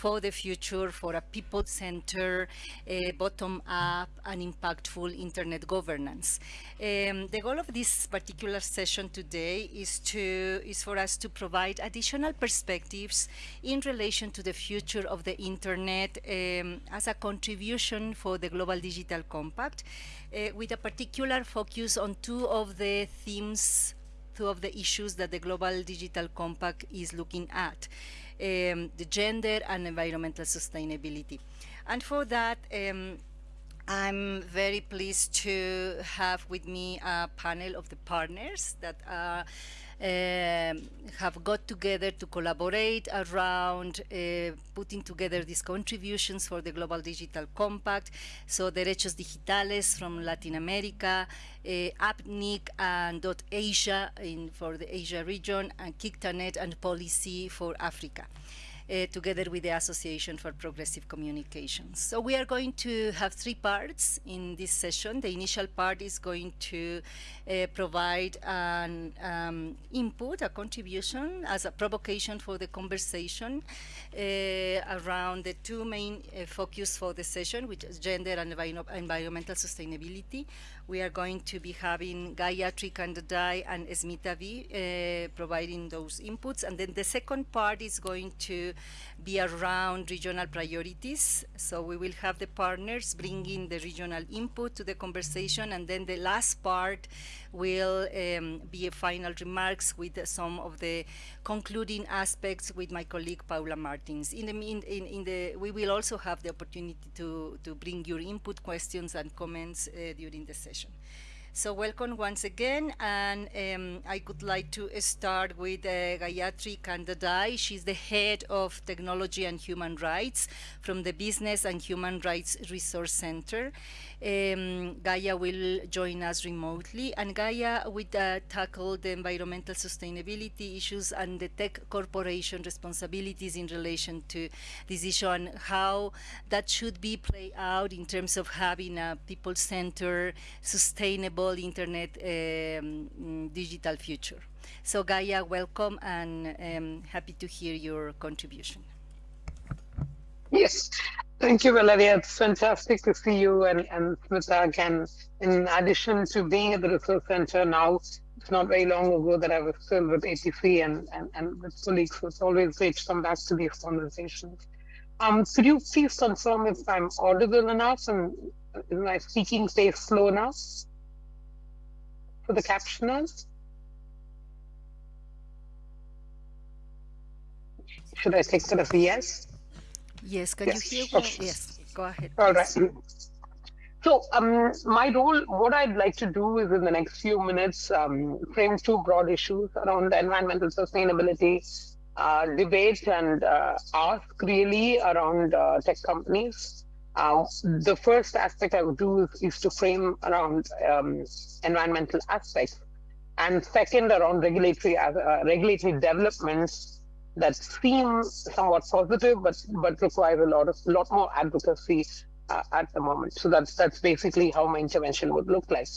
for the future for a people-centered, bottom-up, and impactful internet governance. Um, the goal of this particular session today is to is for us to provide additional perspectives in relation to the future of the internet um, as a contribution for the Global Digital Compact, uh, with a particular focus on two of the themes two of the issues that the Global Digital Compact is looking at um, the gender and environmental sustainability. And for that, um, I'm very pleased to have with me a panel of the partners that are have got together to collaborate around uh, putting together these contributions for the Global Digital Compact. So Derechos Digitales from Latin America, uh, APNIC and .Asia in, for the Asia region, and KICTANET and Policy for Africa uh, together with the Association for Progressive Communications. So we are going to have three parts in this session. The initial part is going to uh, provide an um, input, a contribution as a provocation for the conversation uh, around the two main uh, focus for the session, which is gender and environmental sustainability. We are going to be having Gayatri Khandhadai and Smita V uh, providing those inputs. And then the second part is going to be around regional priorities. So we will have the partners bringing the regional input to the conversation. And then the last part will um, be a final remarks with some of the concluding aspects with my colleague Paula Martins. In the, in, in the, we will also have the opportunity to, to bring your input questions and comments uh, during the session. So welcome once again, and um, I would like to start with uh, Gayatri Khandhadai. She's the head of technology and human rights from the Business and Human Rights Resource Center. Um, Gaia will join us remotely, and Gaia will uh, tackle the environmental sustainability issues and the tech corporation responsibilities in relation to this issue and how that should be played out in terms of having a people-centered, sustainable internet um, digital future. So Gaia, welcome and um, happy to hear your contribution. Yes, thank you, Valeria. It's fantastic to see you and, and Smita again. In addition to being at the Resource Center now, it's not very long ago that I was still with APC and, and, and with colleagues. So it's always great to come back to these conversations. Um, could you please confirm if I'm audible enough and is my speaking safe slow enough for the captioners? Should I take it as a yes? Yes, can yes. you hear? Okay. Yes, go ahead. All right. So um, my role, what I'd like to do is in the next few minutes, um, frame two broad issues around environmental sustainability uh, debate and uh, ask really around uh, tech companies. Uh, the first aspect I would do is, is to frame around um, environmental aspects, and second around regulatory uh, regulatory developments that seem somewhat positive, but but require a lot of lot more advocacy uh, at the moment. So that's that's basically how my intervention would look like.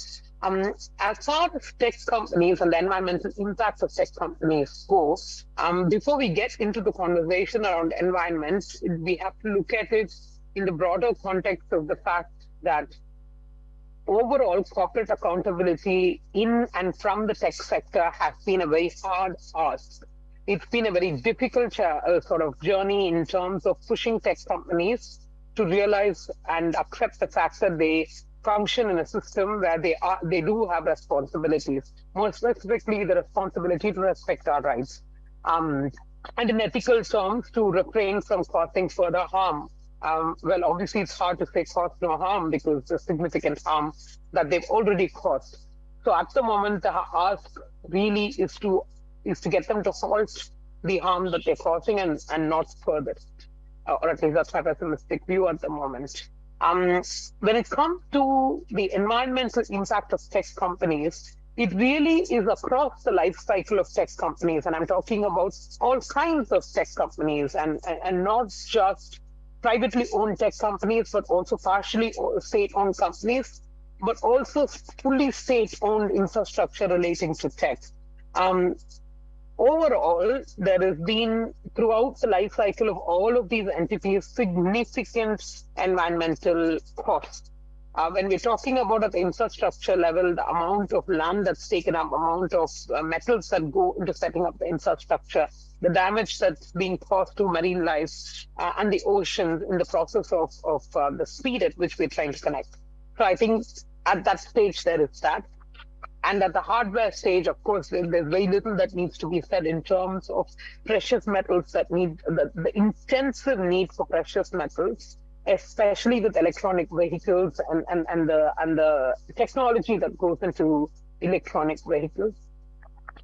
Um, as far as tech companies and the environmental impact of tech companies go, um, before we get into the conversation around environment, we have to look at it in the broader context of the fact that overall corporate accountability in and from the tech sector has been a very hard ask it's been a very difficult uh, sort of journey in terms of pushing tech companies to realize and accept the fact that they function in a system where they are they do have responsibilities. More specifically the responsibility to respect our rights um, and in ethical terms to refrain from causing further harm. Um, well obviously it's hard to say cause no harm because the significant harm that they've already caused. So at the moment the ask really is to is to get them to halt the harm that they're causing and, and not further. Uh, or at least that's my pessimistic view at the moment. Um, when it comes to the environmental impact of tech companies, it really is across the life cycle of tech companies. And I'm talking about all kinds of tech companies and, and, and not just privately owned tech companies, but also partially state-owned companies, but also fully state-owned infrastructure relating to tech. Um, overall, there has been throughout the life cycle of all of these entities significant environmental costs. Uh, when we're talking about at the infrastructure level, the amount of land that's taken up, amount of uh, metals that go into setting up the infrastructure, the damage that's being caused to marine life uh, and the oceans in the process of, of uh, the speed at which we're trying to connect. So I think at that stage, there is that. And at the hardware stage, of course, there's very little that needs to be said in terms of precious metals that need the, the intensive need for precious metals, especially with electronic vehicles and, and, and the and the technology that goes into electronic vehicles.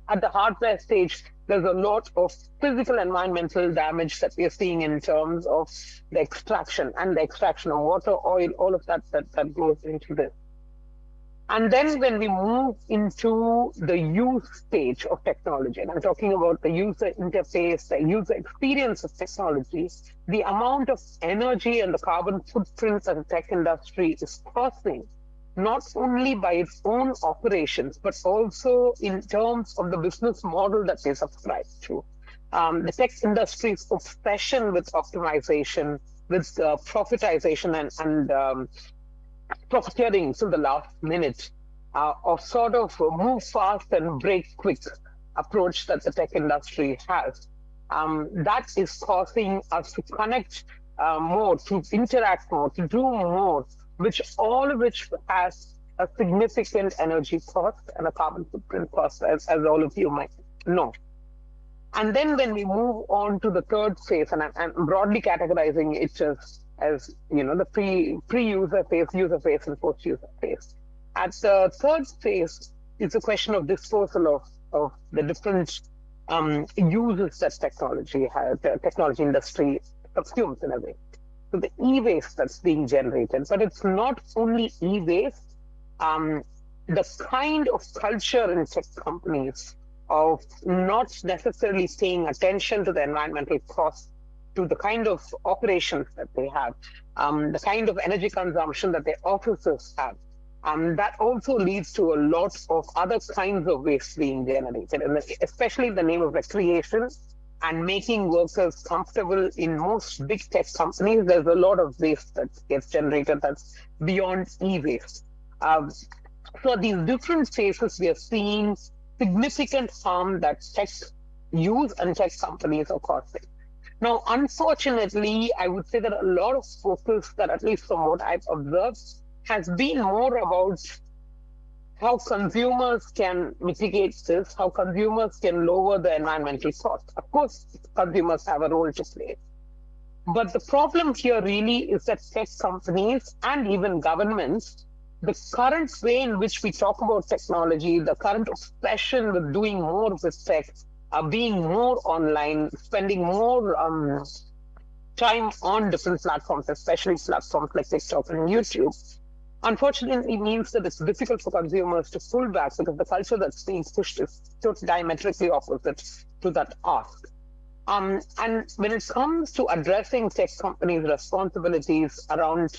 At the hardware stage, there's a lot of physical environmental damage that we're seeing in terms of the extraction and the extraction of water, oil, all of that that, that goes into this. And then when we move into the use stage of technology, and I'm talking about the user interface, the user experience of technology, the amount of energy and the carbon footprint that the tech industry is causing, not only by its own operations, but also in terms of the business model that they subscribe to. Um, the tech industry's obsession with optimization, with uh, profitization and, and um, profiteering till the last minute uh, of sort of move fast and break quick approach that the tech industry has. Um, that is causing us to connect uh, more, to interact more, to do more, which all of which has a significant energy cost and a carbon footprint cost, as, as all of you might know. And then when we move on to the third phase, and I'm, I'm broadly categorizing it as as you know the pre pre-user phase, user phase, and post-user phase. At the third phase, it's a question of disposal of of the different um, uses that technology has, the technology industry consumes in a way. So the e-waste that's being generated, but it's not only e-waste. Um, the kind of culture in tech companies of not necessarily paying attention to the environmental costs to the kind of operations that they have, um, the kind of energy consumption that their offices have. Um, that also leads to a lot of other kinds of waste being generated, and especially in the name of recreation and making workers comfortable in most big tech companies. There's a lot of waste that gets generated that's beyond e-waste. Um, so these different phases, we are seeing significant harm that tech use and tech companies are causing. Now, unfortunately, I would say that a lot of focus that at least from what I've observed has been more about how consumers can mitigate this, how consumers can lower the environmental cost. Of course, consumers have a role to play. But the problem here really is that tech companies and even governments, the current way in which we talk about technology, the current obsession with doing more with tech, uh, being more online, spending more um, time on different platforms, especially platforms like TikTok and YouTube, unfortunately means that it's difficult for consumers to pull back because the culture that's being pushed is totally diametrically opposite to that ask. Um, and when it comes to addressing tech companies' responsibilities around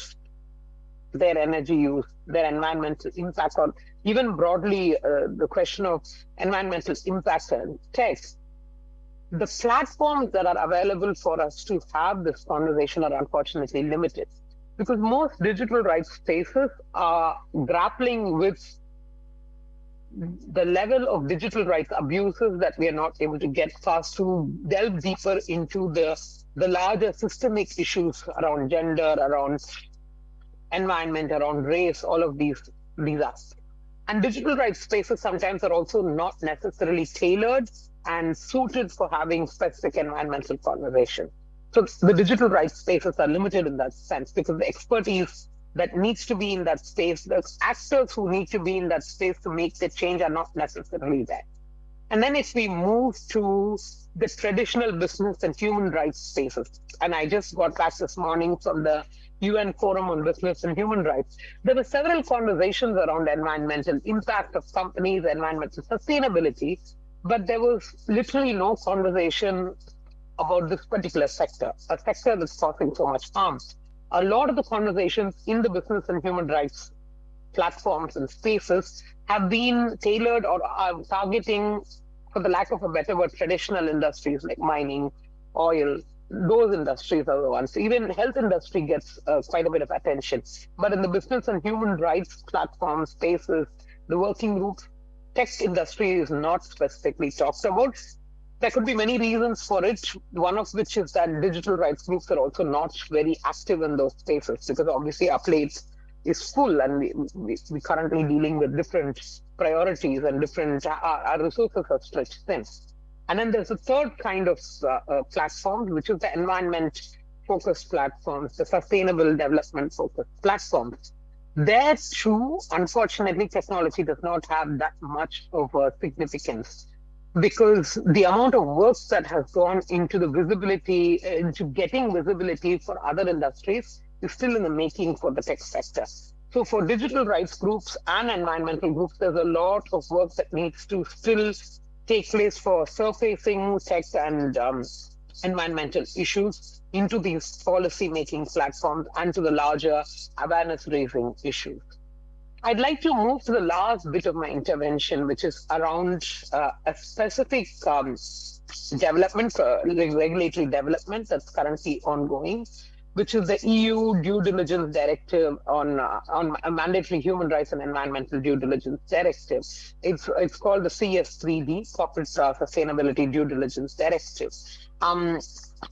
their energy use, their environmental impact, or even broadly uh, the question of environmental impact and tech, the platforms that are available for us to have this conversation are unfortunately limited because most digital rights spaces are grappling with the level of digital rights abuses that we are not able to get past to delve deeper into the the larger systemic issues around gender, around environment, around race, all of these these aspects. And digital rights spaces sometimes are also not necessarily tailored and suited for having specific environmental conversation. So the digital rights spaces are limited in that sense because the expertise that needs to be in that space, the actors who need to be in that space to make the change are not necessarily there. And then if we move to the traditional business and human rights spaces, and I just got back this morning from the UN Forum on Business and Human Rights, there were several conversations around environmental impact of companies, environmental sustainability, but there was literally no conversation about this particular sector, a sector that's causing so much harm. A lot of the conversations in the business and human rights platforms and spaces have been tailored or are targeting, for the lack of a better word, traditional industries like mining, oil, those industries are the ones. Even health industry gets uh, quite a bit of attention. But in the business and human rights platforms, spaces, the working groups, tech industry is not specifically talked about. There could be many reasons for it, one of which is that digital rights groups are also not very active in those spaces because obviously our plate is full and we, we, we're currently dealing with different priorities and different, our, our resources are stretched thin. And then there's a third kind of uh, uh, platform, which is the environment focused platforms, the sustainable development focused platforms. There too, unfortunately, technology does not have that much of a significance because the amount of work that has gone into the visibility, into getting visibility for other industries is still in the making for the tech sector. So for digital rights groups and environmental groups, there's a lot of work that needs to still take place for surfacing tech and um, environmental issues into these policy making platforms and to the larger awareness raising issues. I'd like to move to the last bit of my intervention, which is around uh, a specific um, development, uh, regulatory development that's currently ongoing, which is the EU due diligence directive on uh, on mandatory human rights and environmental due diligence directive. It's it's called the CS3D, Corporate Sustainability Due Diligence Directive. Um,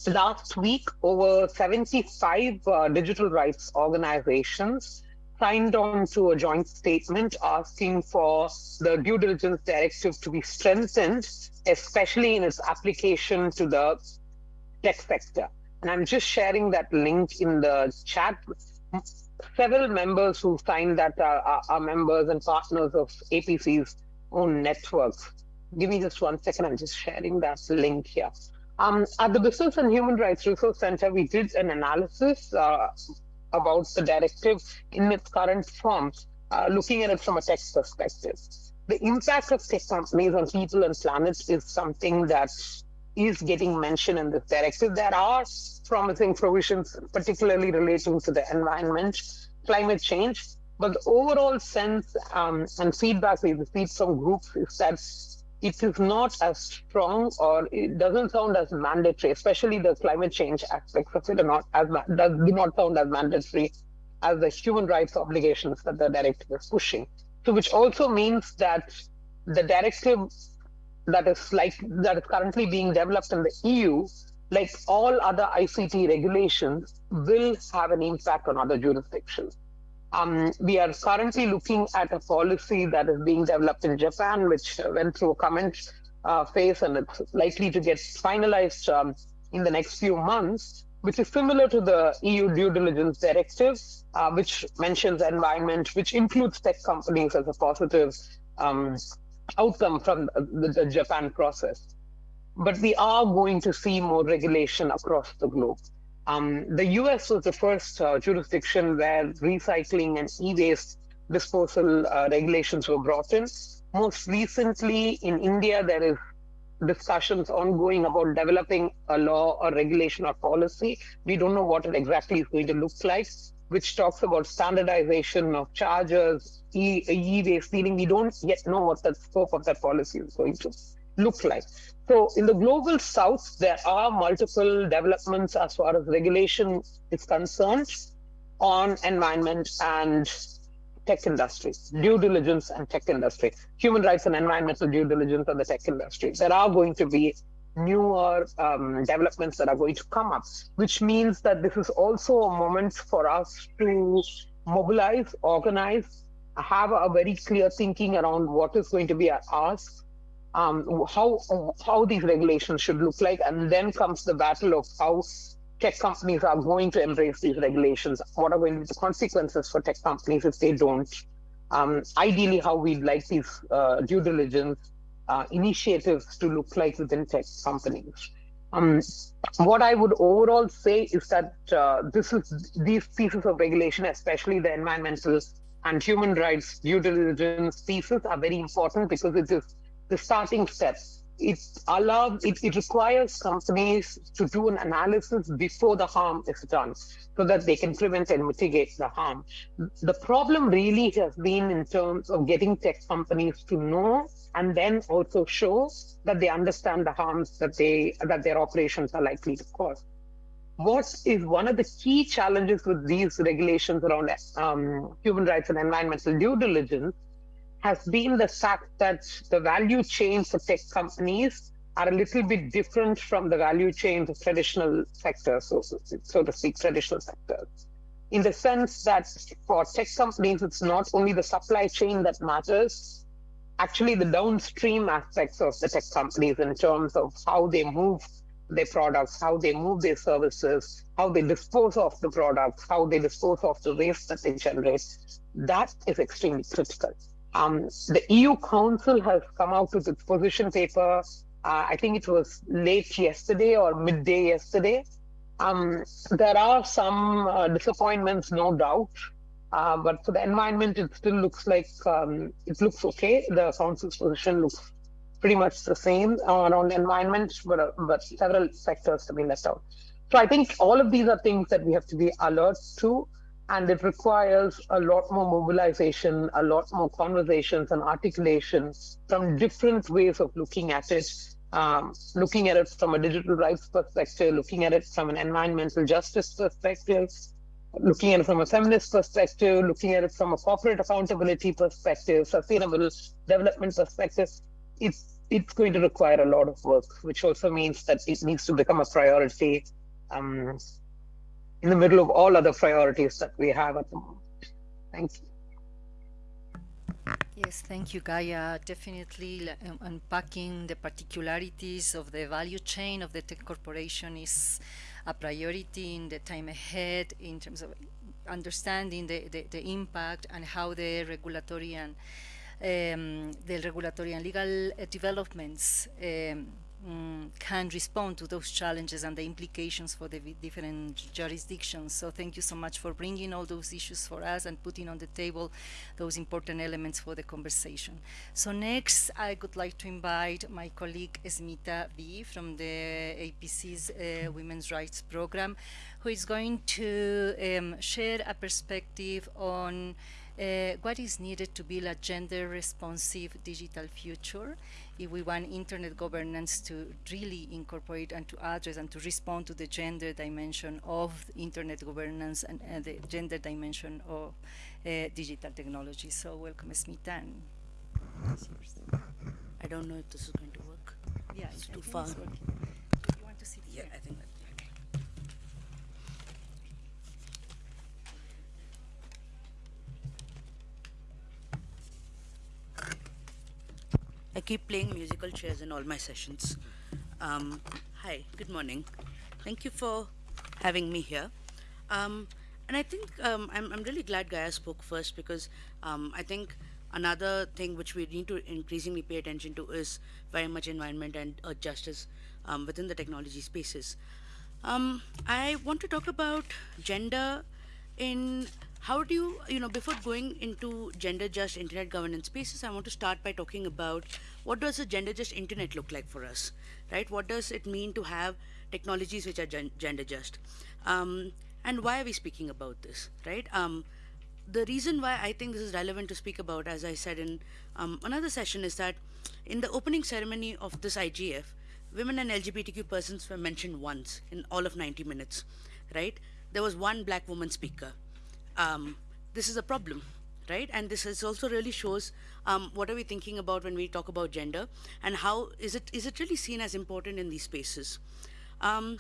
last week, over 75 uh, digital rights organizations signed on to a joint statement asking for the due diligence directive to be strengthened, especially in its application to the tech sector. And I'm just sharing that link in the chat. Several members who signed that are, are, members and partners of APC's own network. Give me just one second. I'm just sharing that link here. Um, at the Business and Human Rights Resource Center, we did an analysis uh, about the directive in its current form, uh, looking at it from a tech perspective. The impact of tech companies on people and planet is something that is getting mentioned in this directive. There are promising provisions, particularly relating to the environment, climate change, but the overall sense um, and feedback we received from groups is that it is not as strong or it doesn't sound as mandatory, especially the climate change aspects of it are not as does do not sound as mandatory as the human rights obligations that the directive is pushing. So which also means that the directive that is like that is currently being developed in the EU, like all other ICT regulations, will have an impact on other jurisdictions. Um, we are currently looking at a policy that is being developed in Japan, which went through a comment uh, phase and it's likely to get finalized um, in the next few months, which is similar to the EU due diligence directive, uh, which mentions environment, which includes tech companies as a positive um, outcome from the, the Japan process. But we are going to see more regulation across the globe. Um, the US was the first uh, jurisdiction where recycling and e-waste disposal uh, regulations were brought in. Most recently in India, there is discussions ongoing about developing a law or regulation or policy. We don't know what it exactly is going to look like, which talks about standardization of charges, e-waste dealing. We don't yet know what the scope of that policy is going to look like. So in the global south, there are multiple developments as far as regulation is concerned on environment and tech industry, due diligence and tech industry, human rights and environmental due diligence on the tech industry. There are going to be newer um, developments that are going to come up, which means that this is also a moment for us to mobilize, organize, have a very clear thinking around what is going to be our ask, um, how how these regulations should look like, and then comes the battle of how tech companies are going to embrace these regulations. What are going to be the consequences for tech companies if they don't? Um, ideally, how we'd like these uh, due diligence uh, initiatives to look like within tech companies. Um, what I would overall say is that uh, this is these pieces of regulation, especially the environmental and human rights due diligence pieces, are very important because it is the starting steps it allows it, it requires companies to do an analysis before the harm is done so that they can prevent and mitigate the harm. The problem really has been in terms of getting tech companies to know and then also show that they understand the harms that they that their operations are likely to cause. What is one of the key challenges with these regulations around um, human rights and environmental due diligence has been the fact that the value chains of tech companies are a little bit different from the value chains of traditional sectors, so, so to speak, traditional sectors. In the sense that for tech companies, it's not only the supply chain that matters, actually the downstream aspects of the tech companies in terms of how they move their products, how they move their services, how they dispose of the products, how they dispose of the waste that they generate, that is extremely critical. Um, the EU Council has come out with its position paper. Uh, I think it was late yesterday or midday yesterday. Um, there are some uh, disappointments, no doubt. Uh, but for the environment, it still looks like um, it looks okay. The council's position looks pretty much the same around the environment, but uh, but several sectors to be left out. So I think all of these are things that we have to be alert to and it requires a lot more mobilization, a lot more conversations and articulation from different ways of looking at it, um, looking at it from a digital rights perspective, looking at it from an environmental justice perspective, looking at it from a feminist perspective, looking at it from a corporate accountability perspective, sustainable development perspective. It's it's going to require a lot of work, which also means that it needs to become a priority um, in the middle of all other priorities that we have at the moment. Thank you. Yes, thank you, Gaia. Definitely um, unpacking the particularities of the value chain of the tech corporation is a priority in the time ahead in terms of understanding the, the, the impact and how the regulatory and um, the regulatory and legal uh, developments um, um, can respond to those challenges and the implications for the different jurisdictions. So thank you so much for bringing all those issues for us and putting on the table those important elements for the conversation. So next, I would like to invite my colleague Smita V from the APC's uh, Women's Rights Program, who is going to um, share a perspective on uh, what is needed to build a gender responsive digital future if we want internet governance to really incorporate and to address and to respond to the gender dimension of internet governance and, and the gender dimension of uh, digital technology. So welcome Smita. I don't know if this is going to work. Yeah, it's I too far. It's working. you want to sit Yeah, here? I think that. I keep playing musical chairs in all my sessions. Um, hi, good morning. Thank you for having me here. Um, and I think um, I'm, I'm really glad Gaia spoke first because um, I think another thing which we need to increasingly pay attention to is very much environment and justice um, within the technology spaces. I want to talk about gender in how do you, you know, before going into gender just internet governance spaces, I want to start by talking about what does a gender just internet look like for us, right? What does it mean to have technologies which are gen gender just? Um, and why are we speaking about this, right? Um, the reason why I think this is relevant to speak about, as I said in um, another session, is that in the opening ceremony of this IGF, women and LGBTQ persons were mentioned once in all of 90 minutes, right? There was one black woman speaker. Um, this is a problem, right? And this is also really shows um, what are we thinking about when we talk about gender and how is it is it really seen as important in these spaces? Um,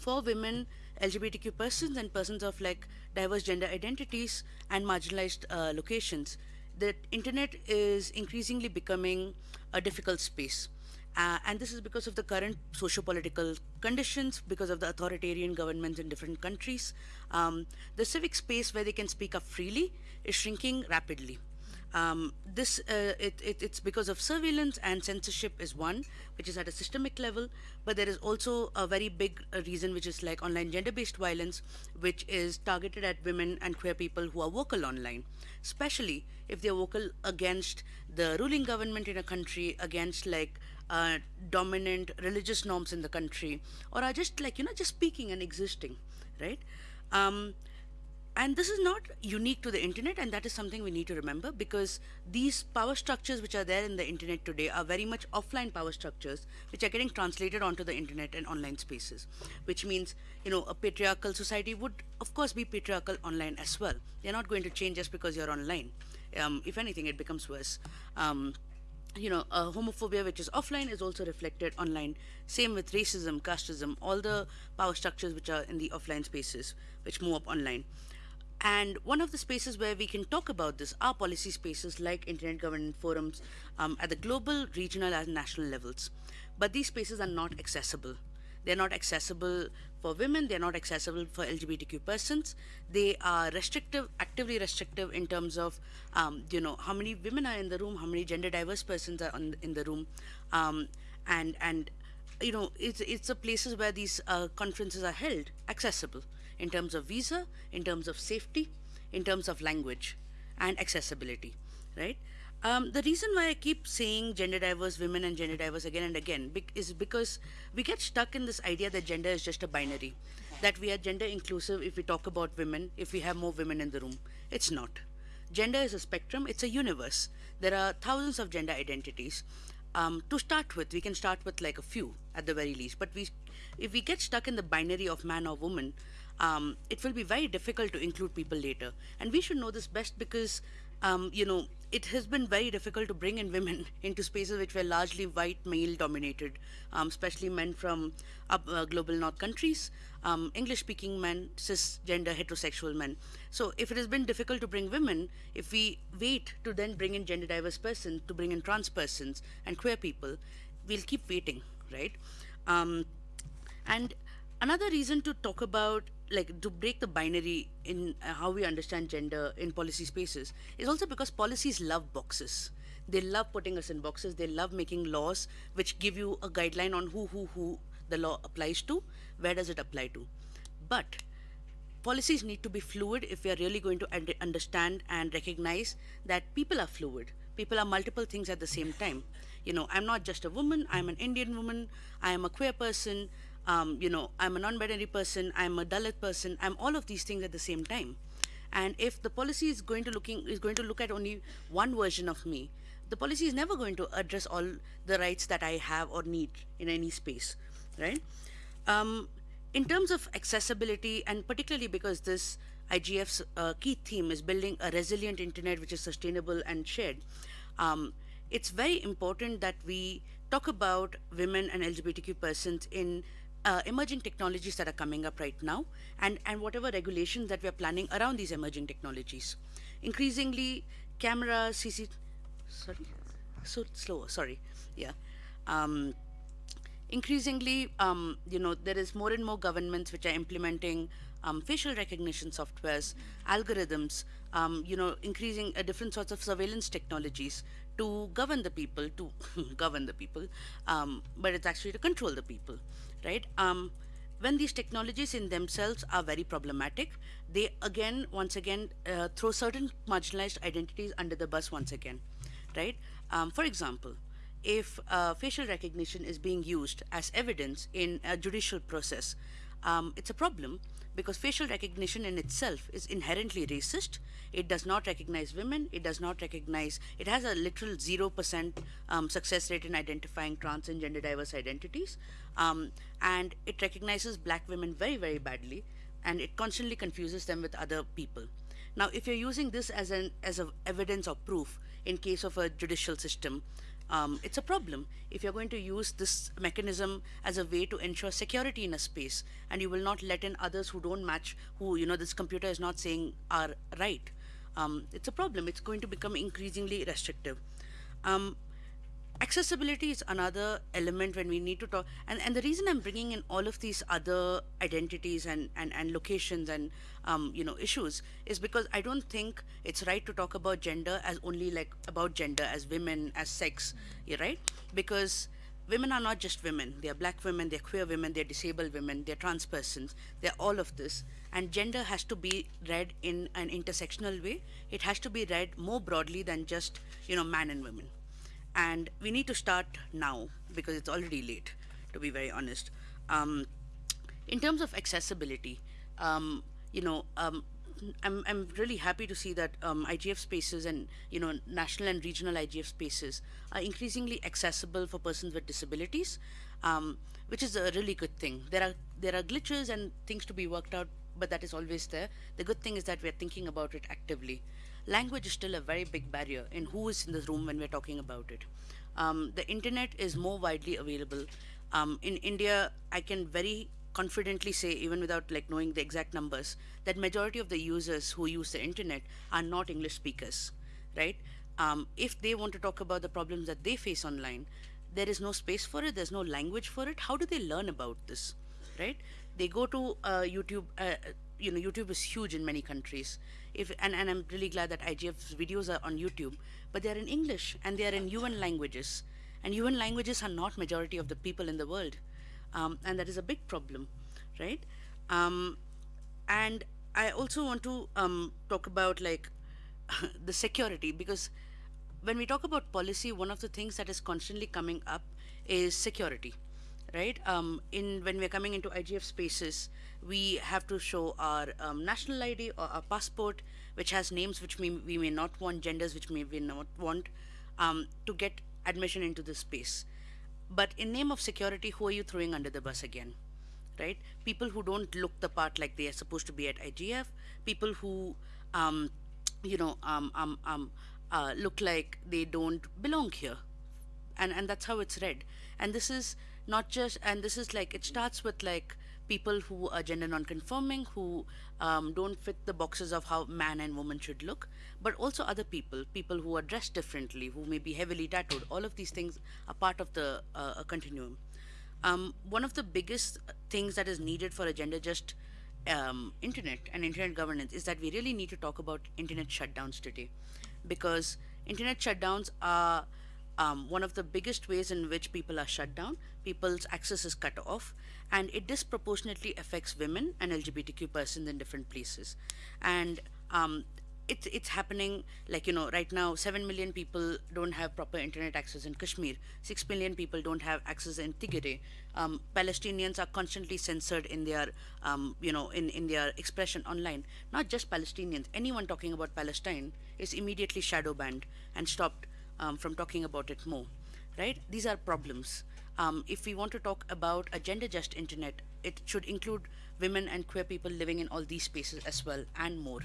for women, LGBTQ persons and persons of like diverse gender identities and marginalized uh, locations, the internet is increasingly becoming a difficult space. Uh, and this is because of the current socio-political conditions, because of the authoritarian governments in different countries. Um, the civic space where they can speak up freely is shrinking rapidly. Um, this uh, it, it, it's because of surveillance and censorship is one, which is at a systemic level. But there is also a very big uh, reason, which is like online gender-based violence, which is targeted at women and queer people who are vocal online, especially if they're vocal against the ruling government in a country, against like uh, dominant religious norms in the country, or are just like you know just speaking and existing, right? Um, and this is not unique to the internet and that is something we need to remember because these power structures which are there in the internet today are very much offline power structures which are getting translated onto the internet and online spaces which means you know a patriarchal society would of course be patriarchal online as well. They're not going to change just because you're online. Um, if anything it becomes worse. Um, you know, uh, homophobia, which is offline, is also reflected online. Same with racism, casteism, all the power structures which are in the offline spaces, which move up online. And one of the spaces where we can talk about this are policy spaces like internet governance forums um, at the global, regional, and national levels. But these spaces are not accessible. They're not accessible for women, they're not accessible for LGBTQ persons. They are restrictive, actively restrictive in terms of, um, you know, how many women are in the room, how many gender diverse persons are on, in the room, um, and, and, you know, it's, it's the places where these uh, conferences are held accessible in terms of visa, in terms of safety, in terms of language and accessibility, right? Um, the reason why I keep saying gender diverse women and gender diverse again and again is because we get stuck in this idea that gender is just a binary, that we are gender inclusive if we talk about women, if we have more women in the room. It's not. Gender is a spectrum, it's a universe. There are thousands of gender identities. Um, to start with, we can start with like a few at the very least, but we, if we get stuck in the binary of man or woman, um, it will be very difficult to include people later. And we should know this best because, um, you know, it has been very difficult to bring in women into spaces which were largely white male dominated, um, especially men from uh, global north countries, um, English speaking men, cisgender heterosexual men. So if it has been difficult to bring women, if we wait to then bring in gender diverse persons, to bring in trans persons and queer people, we'll keep waiting, right? Um, and another reason to talk about like to break the binary in uh, how we understand gender in policy spaces is also because policies love boxes. They love putting us in boxes. They love making laws which give you a guideline on who who who the law applies to where does it apply to. But policies need to be fluid if we are really going to understand and recognize that people are fluid. People are multiple things at the same time. You know i'm not just a woman. I'm an indian woman. I am a queer person um, you know, I'm a non-binary person, I'm a Dalit person, I'm all of these things at the same time. And if the policy is going to looking is going to look at only one version of me, the policy is never going to address all the rights that I have or need in any space, right? Um, in terms of accessibility, and particularly because this IGF's uh, key theme is building a resilient internet which is sustainable and shared, um, it's very important that we talk about women and LGBTQ persons in uh, emerging technologies that are coming up right now and, and whatever regulations that we're planning around these emerging technologies. Increasingly, camera, CC, sorry, so slow, sorry, yeah. Um, increasingly, um, you know, there is more and more governments which are implementing um, facial recognition softwares, algorithms, um, you know, increasing uh, different sorts of surveillance technologies to govern the people, to govern the people, um, but it's actually to control the people right? Um, when these technologies in themselves are very problematic, they again, once again, uh, throw certain marginalized identities under the bus once again, right? Um, for example, if uh, facial recognition is being used as evidence in a judicial process, um, it's a problem because facial recognition in itself is inherently racist. It does not recognize women. It does not recognize, it has a literal 0% um, success rate in identifying trans and gender diverse identities. Um, and it recognizes black women very, very badly. And it constantly confuses them with other people. Now, if you're using this as an as a evidence or proof in case of a judicial system, um, it's a problem if you're going to use this mechanism as a way to ensure security in a space and you will not let in others who don't match who you know this computer is not saying are right. Um, it's a problem. It's going to become increasingly restrictive. Um, accessibility is another element when we need to talk and, and the reason i'm bringing in all of these other identities and, and, and locations and um, you know issues is because i don't think it's right to talk about gender as only like about gender as women as sex right? Because women are not just women. They're black women they're queer women they're disabled women they're trans persons they're all of this. And gender has to be read in an intersectional way. It has to be read more broadly than just you know man and women and we need to start now because it's already late to be very honest um, in terms of accessibility um, you know um, I'm, I'm really happy to see that um, IGF spaces and you know national and regional IGF spaces are increasingly accessible for persons with disabilities, um, which is a really good thing. There are there are glitches and things to be worked out, but that is always there. The good thing is that we're thinking about it actively. Language is still a very big barrier in who is in the room when we're talking about it. Um, the internet is more widely available. Um, in India, I can very confidently say, even without like knowing the exact numbers, that majority of the users who use the internet are not English speakers, right? Um, if they want to talk about the problems that they face online, there is no space for it. There's no language for it. How do they learn about this, right? They go to uh, YouTube. Uh, you know, YouTube is huge in many countries. If and, and I'm really glad that IGF's videos are on YouTube, but they are in English and they are in UN languages, and UN languages are not majority of the people in the world um, and that is a big problem, right? Um, and I also want to um, talk about like the security because when we talk about policy, one of the things that is constantly coming up is security, right? Um, in when we're coming into IGF spaces, we have to show our um, national ID or our passport, which has names which we, we may not want, genders which may we may not want, um, to get admission into this space. But in name of security, who are you throwing under the bus again? Right? People who don't look the part like they are supposed to be at IGF, people who, um, you know, um, um, um, uh, look like they don't belong here. And, and that's how it's read. And this is not just, and this is like, it starts with like people who are gender non-conforming, who um, don't fit the boxes of how man and woman should look, but also other people, people who are dressed differently, who may be heavily tattooed. All of these things are part of the uh, continuum. Um, one of the biggest things that is needed for a gender just um, internet and internet governance is that we really need to talk about internet shutdowns today because internet shutdowns are um, one of the biggest ways in which people are shut down, people's access is cut off, and it disproportionately affects women and LGBTQ persons in different places. And um, it's it's happening like you know right now 7 million people don't have proper internet access in Kashmir 6 million people don't have access in Tigray um, Palestinians are constantly censored in their um, you know in in their expression online not just Palestinians anyone talking about Palestine is immediately shadow banned and stopped um, from talking about it more, right? These are problems. Um, if we want to talk about a gender just internet, it should include women and queer people living in all these spaces as well and more,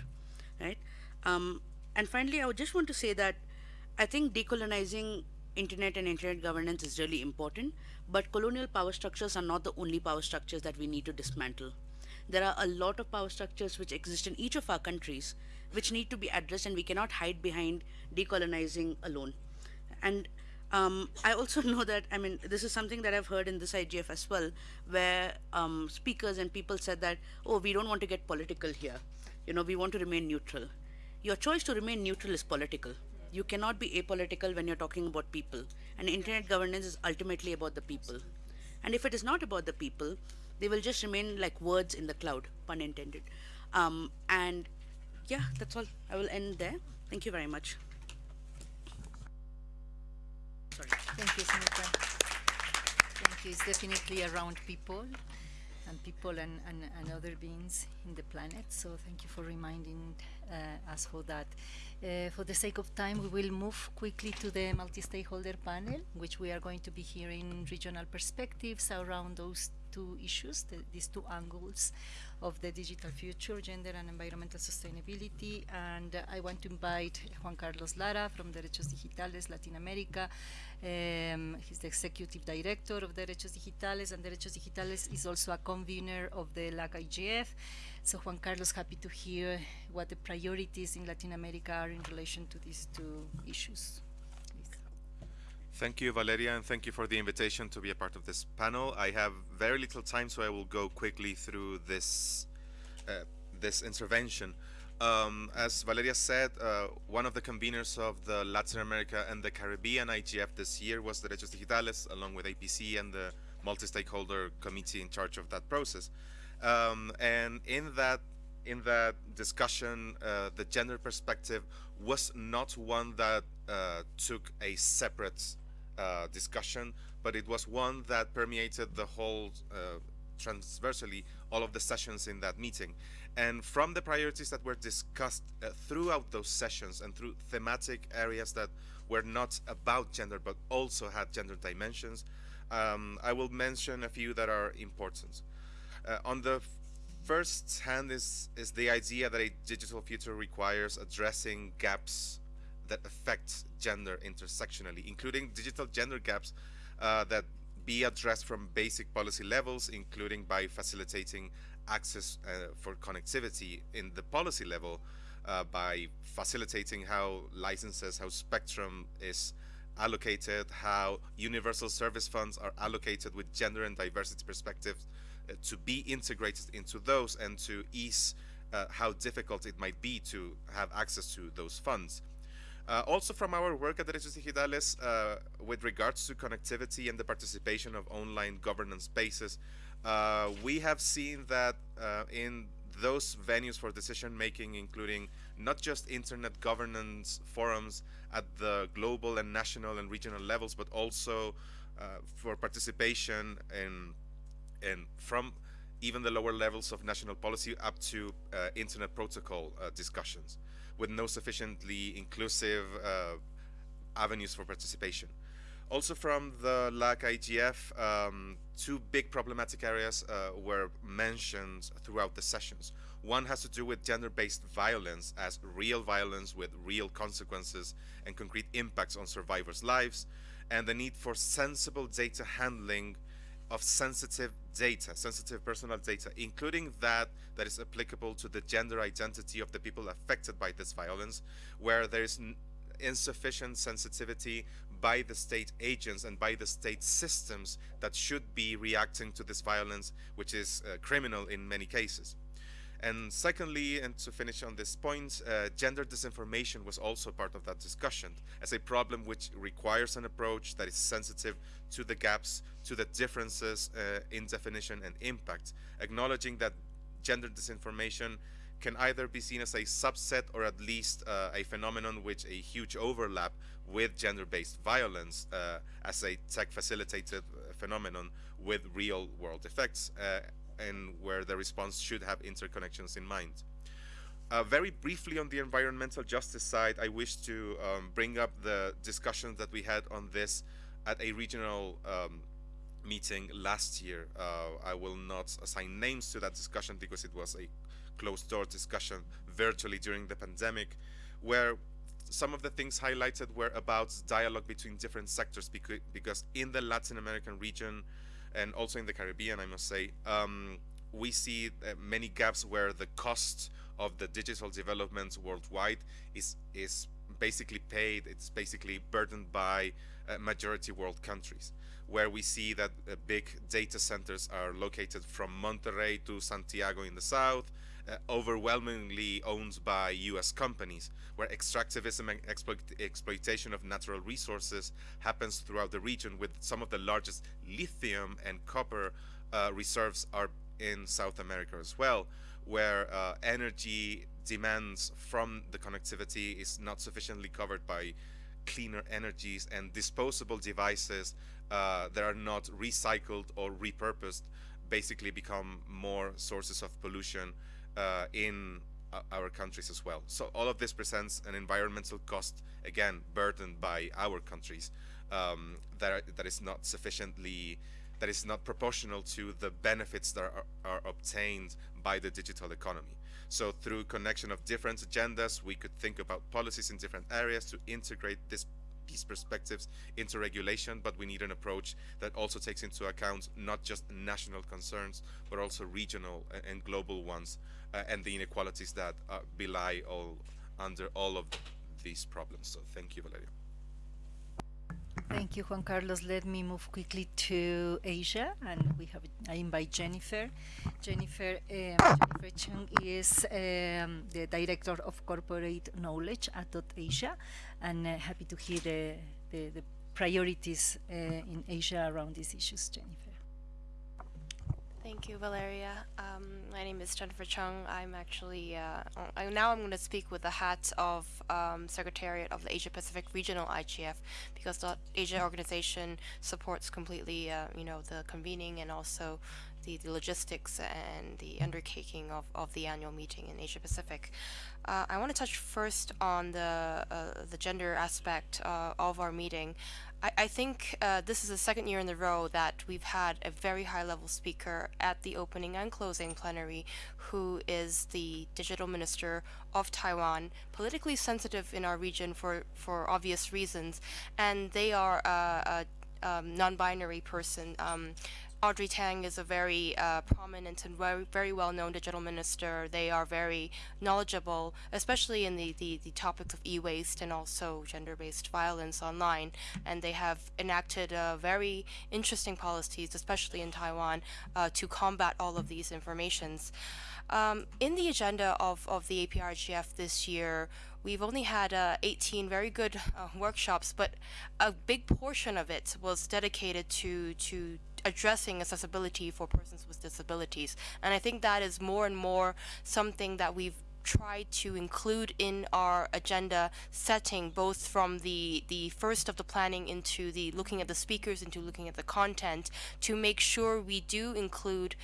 right? Um, and finally, I would just want to say that I think decolonizing internet and internet governance is really important, but colonial power structures are not the only power structures that we need to dismantle. There are a lot of power structures which exist in each of our countries which need to be addressed and we cannot hide behind decolonizing alone. And um, I also know that, I mean, this is something that I've heard in this IGF as well, where um, speakers and people said that, oh, we don't want to get political here. You know, we want to remain neutral. Your choice to remain neutral is political. You cannot be apolitical when you're talking about people. And internet governance is ultimately about the people. And if it is not about the people, they will just remain like words in the cloud, pun intended. Um, and yeah, that's all. I will end there. Thank you very much. Sorry. Thank you, Smita. Thank you. It's definitely around people and people and, and, and other beings in the planet. So thank you for reminding uh, us for that. Uh, for the sake of time, we will move quickly to the multi-stakeholder panel, which we are going to be hearing regional perspectives around those two issues, the, these two angles of the digital future, gender and environmental sustainability. And uh, I want to invite Juan Carlos Lara from Derechos Digitales Latin America. Um, he's the executive director of Derechos Digitales, and Derechos Digitales is also a convener of the LAC IGF. So Juan Carlos, happy to hear what the priorities in Latin America are in relation to these two issues. Thank you, Valeria, and thank you for the invitation to be a part of this panel. I have very little time, so I will go quickly through this uh, this intervention. Um, as Valeria said, uh, one of the conveners of the Latin America and the Caribbean IGF this year was the Derechos Digitales, along with APC and the multi-stakeholder committee in charge of that process. Um, and in that in that discussion, uh, the gender perspective was not one that uh, took a separate uh, discussion, but it was one that permeated the whole uh, transversally all of the sessions in that meeting. And from the priorities that were discussed uh, throughout those sessions and through thematic areas that were not about gender but also had gender dimensions, um, I will mention a few that are important. Uh, on the first hand is, is the idea that a digital future requires addressing gaps that affect gender intersectionally, including digital gender gaps uh, that be addressed from basic policy levels, including by facilitating access uh, for connectivity in the policy level uh, by facilitating how licenses, how spectrum is allocated, how universal service funds are allocated with gender and diversity perspectives uh, to be integrated into those and to ease uh, how difficult it might be to have access to those funds. Uh, also from our work at Derechos Digitales uh, with regards to connectivity and the participation of online governance spaces, uh, we have seen that uh, in those venues for decision making, including not just internet governance forums at the global and national and regional levels, but also uh, for participation in, in from even the lower levels of national policy up to uh, internet protocol discussions with no sufficiently inclusive uh, avenues for participation. Also from the LAC IGF, um, two big problematic areas uh, were mentioned throughout the sessions. One has to do with gender-based violence as real violence with real consequences and concrete impacts on survivors' lives, and the need for sensible data handling of sensitive data, sensitive personal data, including that that is applicable to the gender identity of the people affected by this violence, where there is insufficient sensitivity by the state agents and by the state systems that should be reacting to this violence, which is uh, criminal in many cases. And secondly, and to finish on this point, uh, gender disinformation was also part of that discussion as a problem which requires an approach that is sensitive to the gaps, to the differences uh, in definition and impact, acknowledging that gender disinformation can either be seen as a subset or at least uh, a phenomenon which a huge overlap with gender-based violence uh, as a tech-facilitated uh, phenomenon with real world effects. Uh, and where the response should have interconnections in mind. Uh, very briefly on the environmental justice side, I wish to um, bring up the discussions that we had on this at a regional um, meeting last year. Uh, I will not assign names to that discussion because it was a closed door discussion virtually during the pandemic, where some of the things highlighted were about dialogue between different sectors because, because in the Latin American region, and also in the Caribbean, I must say, um, we see many gaps where the cost of the digital development worldwide is is basically paid. It's basically burdened by uh, majority world countries, where we see that uh, big data centers are located from Monterrey to Santiago in the south, uh, overwhelmingly owned by US companies, where extractivism and exploit exploitation of natural resources happens throughout the region with some of the largest lithium and copper uh, reserves are in South America as well, where uh, energy demands from the connectivity is not sufficiently covered by cleaner energies and disposable devices uh, that are not recycled or repurposed basically become more sources of pollution uh, in uh, our countries as well. So all of this presents an environmental cost, again, burdened by our countries, um, that, are, that is not sufficiently, that is not proportional to the benefits that are, are obtained by the digital economy. So through connection of different agendas, we could think about policies in different areas to integrate this these perspectives into regulation, but we need an approach that also takes into account not just national concerns, but also regional and global ones, uh, and the inequalities that uh, belie all under all of these problems. So thank you, Valeria. Thank you, Juan Carlos. Let me move quickly to Asia, and we have I invite Jennifer. Jennifer, um, Jennifer Chung is um, the director of corporate knowledge at Dot Asia, and uh, happy to hear the the, the priorities uh, in Asia around these issues. Jennifer. Thank you, Valeria. Um, my name is Jennifer Chung. I'm actually, uh, I, now I'm going to speak with the hat of um, Secretariat of the Asia Pacific Regional IGF because the Asia organization supports completely, uh, you know, the convening and also the, the, logistics and the undertaking of, of the annual meeting in Asia Pacific. Uh, I want to touch first on the uh, the gender aspect uh, of our meeting. I, think uh, this is the second year in a row that we've had a very high level speaker at the opening and closing plenary who is the digital minister of Taiwan, politically sensitive in our region for, for obvious reasons, and they are a, a um, non-binary person. Um, Audrey Tang is a very uh, prominent and very, very well-known digital minister. They are very knowledgeable, especially in the, the, the topics of e-waste and also gender-based violence online. And they have enacted uh, very interesting policies, especially in Taiwan, uh, to combat all of these informations. Um, in the agenda of, of the APrIGF this year, we've only had uh, 18 very good uh, workshops, but a big portion of it was dedicated to, to addressing accessibility for persons with disabilities. And I think that is more and more something that we've tried to include in our agenda setting both from the the first of the planning into the looking at the speakers into looking at the content to make sure we do include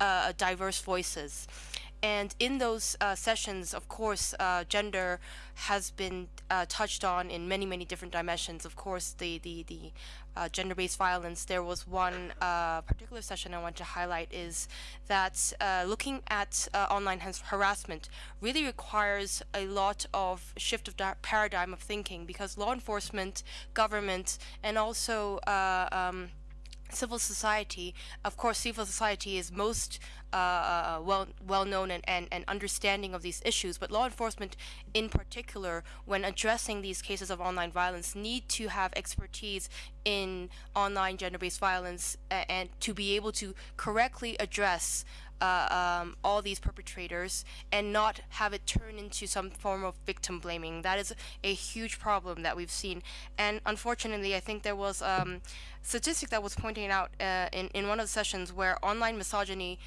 uh, diverse voices and in those uh, sessions, of course, uh, gender has been uh, touched on in many, many different dimensions. Of course, the, the, the uh, gender-based violence, there was one uh, particular session I want to highlight is that uh, looking at online harassment really requires a lot of shift of paradigm of thinking because law enforcement, government, and also um, civil society, of course, civil society is most uh, uh, well well known and, and, and understanding of these issues, but law enforcement in particular, when addressing these cases of online violence, need to have expertise in online gender-based violence and to be able to correctly address uh, um, all these perpetrators and not have it turn into some form of victim blaming. That is a huge problem that we've seen. And unfortunately, I think there was um, statistic that was pointing out uh, in, in one of the sessions where online misogyny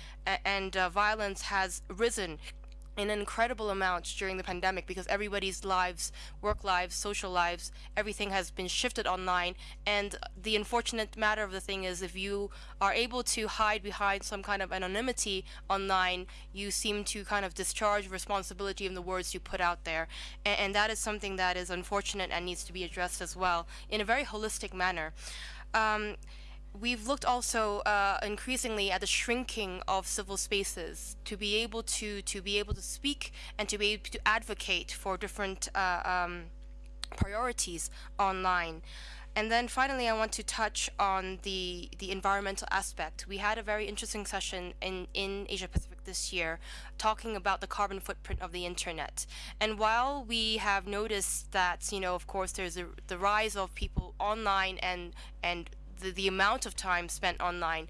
and uh, violence has risen an incredible amount during the pandemic because everybody's lives, work lives, social lives, everything has been shifted online. And the unfortunate matter of the thing is if you are able to hide behind some kind of anonymity online, you seem to kind of discharge responsibility in the words you put out there. And, and that is something that is unfortunate and needs to be addressed as well in a very holistic manner. Um, we've looked also uh, increasingly at the shrinking of civil spaces to be able to to be able to speak and to be able to advocate for different uh, um, priorities online. And then finally, I want to touch on the, the environmental aspect. We had a very interesting session in, in Asia Pacific this year talking about the carbon footprint of the internet. And while we have noticed that, you know, of course, there's a, the rise of people online and, and the, the amount of time spent online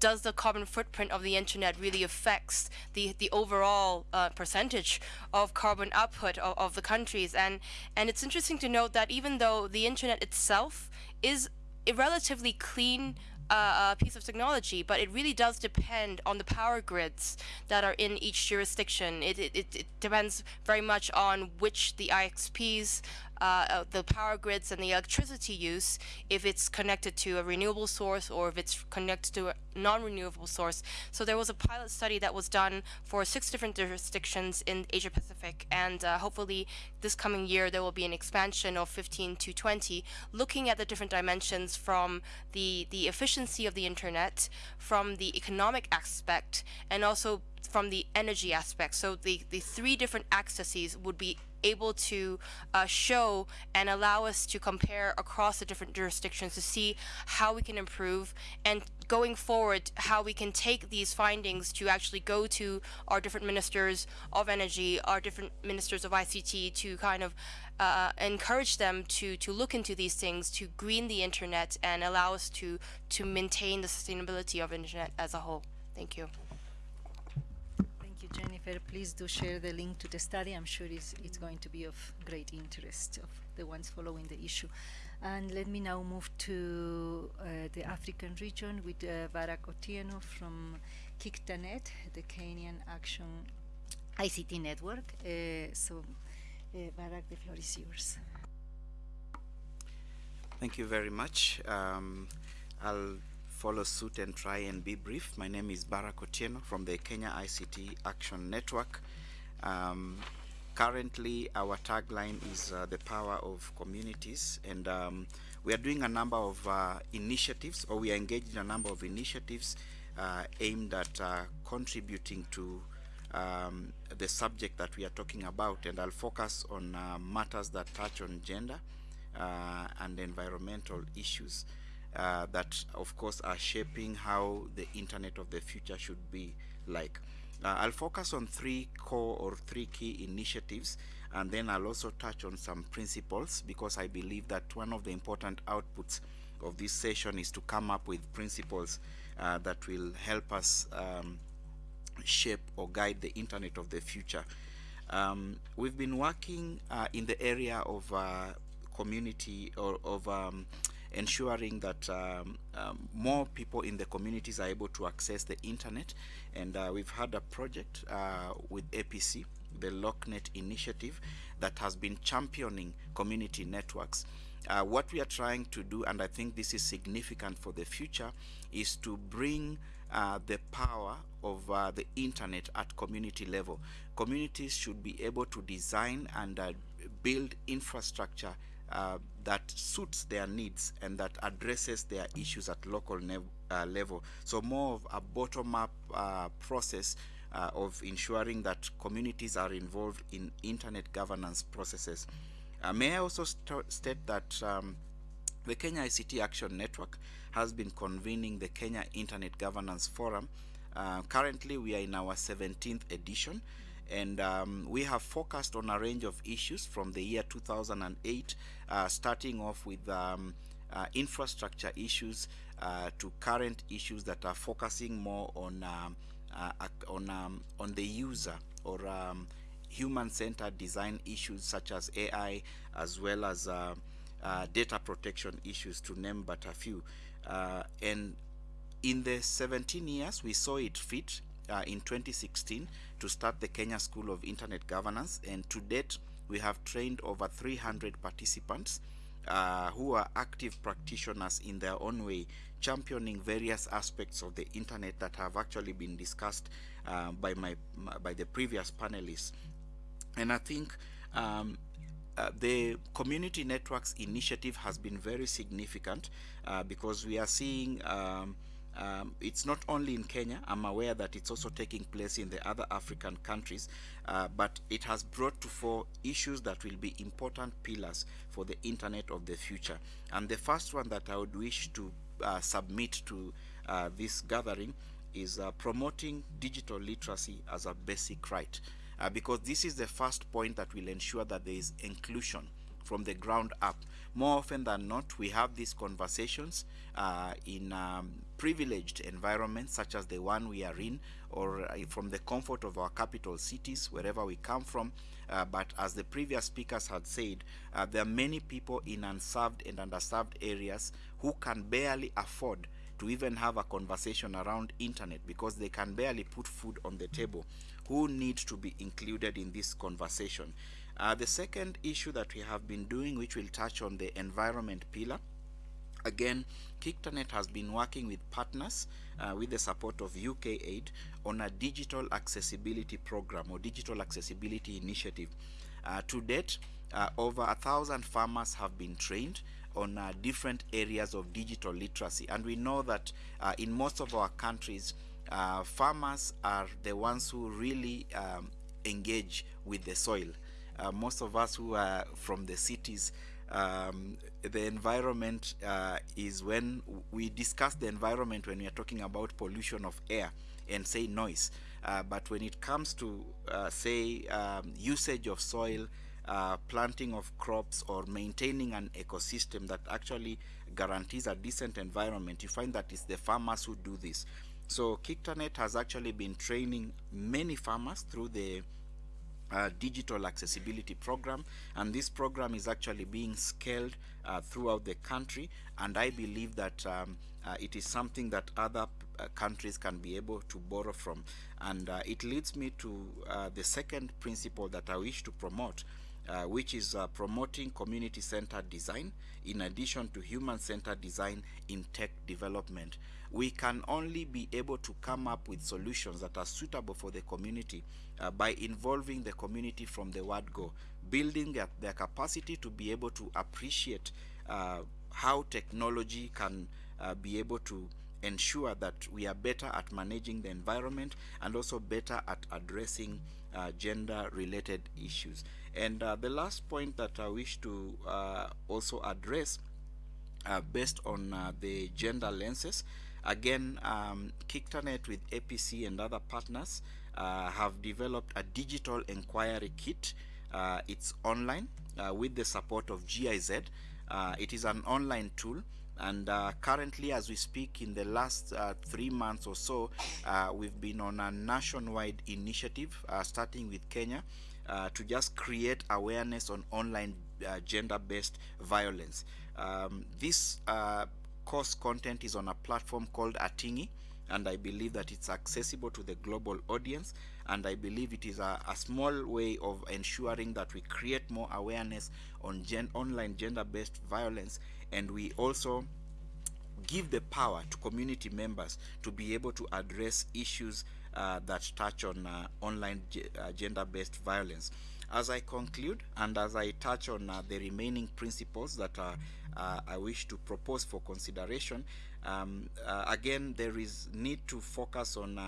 does the carbon footprint of the internet really affects the the overall uh, percentage of carbon output of, of the countries and and it's interesting to note that even though the internet itself is a relatively clean uh, piece of technology, but it really does depend on the power grids that are in each jurisdiction. It, it, it depends very much on which the ISPs uh, uh, the power grids and the electricity use if it's connected to a renewable source or if it's connected to a non-renewable source. So there was a pilot study that was done for six different jurisdictions in Asia Pacific and uh, hopefully this coming year there will be an expansion of 15 to 20 looking at the different dimensions from the, the efficiency of the internet, from the economic aspect and also from the energy aspect. So the, the three different accesses would be able to uh, show and allow us to compare across the different jurisdictions to see how we can improve and going forward how we can take these findings to actually go to our different ministers of energy our different ministers of ICT to kind of uh, encourage them to to look into these things to green the internet and allow us to to maintain the sustainability of internet as a whole Thank you, Jennifer. Please do share the link to the study. I'm sure it's, it's going to be of great interest of the ones following the issue. And let me now move to uh, the African region with uh, Barak Otieno from KICTANet, the Kenyan Action ICT Network. Uh, so, uh, Barak, the floor is yours. Thank you very much. Um, I'll follow suit and try and be brief. My name is Barak Otieno from the Kenya ICT Action Network. Um, currently, our tagline is uh, the power of communities, and um, we are doing a number of uh, initiatives, or we are engaged in a number of initiatives uh, aimed at uh, contributing to um, the subject that we are talking about, and I'll focus on uh, matters that touch on gender uh, and environmental issues uh, that, of course, are shaping how the internet of the future should be like. Uh, I'll focus on three core or three key initiatives, and then I'll also touch on some principles because I believe that one of the important outputs of this session is to come up with principles uh, that will help us um, shape or guide the internet of the future. Um, we've been working uh, in the area of uh, community or of um, ensuring that um, um, more people in the communities are able to access the internet and uh, we've had a project uh, with APC the LocNet initiative that has been championing community networks uh, what we are trying to do and I think this is significant for the future is to bring uh, the power of uh, the internet at community level. Communities should be able to design and uh, build infrastructure uh, that suits their needs and that addresses their issues at local uh, level. So more of a bottom-up uh, process uh, of ensuring that communities are involved in internet governance processes. Uh, may I also st state that um, the Kenya ICT Action Network has been convening the Kenya Internet Governance Forum. Uh, currently, we are in our 17th edition, and um, we have focused on a range of issues from the year 2008, uh, starting off with um, uh, infrastructure issues uh, to current issues that are focusing more on um, uh, on um, on the user or um, human-centered design issues such as AI, as well as uh, uh, data protection issues, to name but a few. And in the 17 years, we saw it fit uh, in 2016 to start the Kenya School of Internet Governance, and to date, we have trained over 300 participants uh, who are active practitioners in their own way, championing various aspects of the internet that have actually been discussed uh, by my by the previous panelists. And I think um, uh, the community networks initiative has been very significant uh, because we are seeing um, um, it's not only in Kenya, I'm aware that it's also taking place in the other African countries, uh, but it has brought to fore issues that will be important pillars for the internet of the future. And the first one that I would wish to uh, submit to uh, this gathering is uh, promoting digital literacy as a basic right uh, because this is the first point that will ensure that there is inclusion from the ground up. More often than not, we have these conversations uh, in um, privileged environments such as the one we are in or uh, from the comfort of our capital cities, wherever we come from. Uh, but as the previous speakers had said, uh, there are many people in unserved and underserved areas who can barely afford to even have a conversation around internet because they can barely put food on the table who need to be included in this conversation. Uh, the second issue that we have been doing, which will touch on the environment pillar, again, KICTANET has been working with partners uh, with the support of UK Aid on a digital accessibility program or digital accessibility initiative. Uh, to date, uh, over a thousand farmers have been trained on uh, different areas of digital literacy and we know that uh, in most of our countries uh, farmers are the ones who really um, engage with the soil. Most of us who are from the cities, um, the environment uh, is when we discuss the environment when we are talking about pollution of air and say noise. Uh, but when it comes to uh, say um, usage of soil, uh, planting of crops or maintaining an ecosystem that actually guarantees a decent environment, you find that it's the farmers who do this. So Kictanet has actually been training many farmers through the uh, digital accessibility program and this program is actually being scaled uh, throughout the country and I believe that um, uh, it is something that other uh, countries can be able to borrow from and uh, it leads me to uh, the second principle that I wish to promote which is promoting community-centered design in addition to human-centered design in tech development. We can only be able to come up with solutions that are suitable for the community uh, by involving the community from the word go, building their, their capacity to be able to appreciate uh, how technology can uh, be able to ensure that we are better at managing the environment and also better at addressing uh, gender related issues. And uh, the last point that I wish to uh, also address uh, based on uh, the gender lenses, again, um, with APC and other partners uh, have developed a digital enquirer kit. Uh, it's online uh, with the support of GIZ. Uh, it is an online tool and uh, currently as we speak in the last uh, three months or so we've been on a nationwide initiative starting with Kenya to just create awareness on online gender-based violence um, this course content is on a platform called Atingi and I believe that it's accessible to the global audience and I believe it is a, a small way of ensuring that we create more awareness on gen online gender-based violence and we also give the power to community members to be able to address issues uh, that touch on uh, online uh, gender-based violence. As I conclude and as I touch on uh, the remaining principles that uh, I wish to propose for consideration, um, again there is need to focus on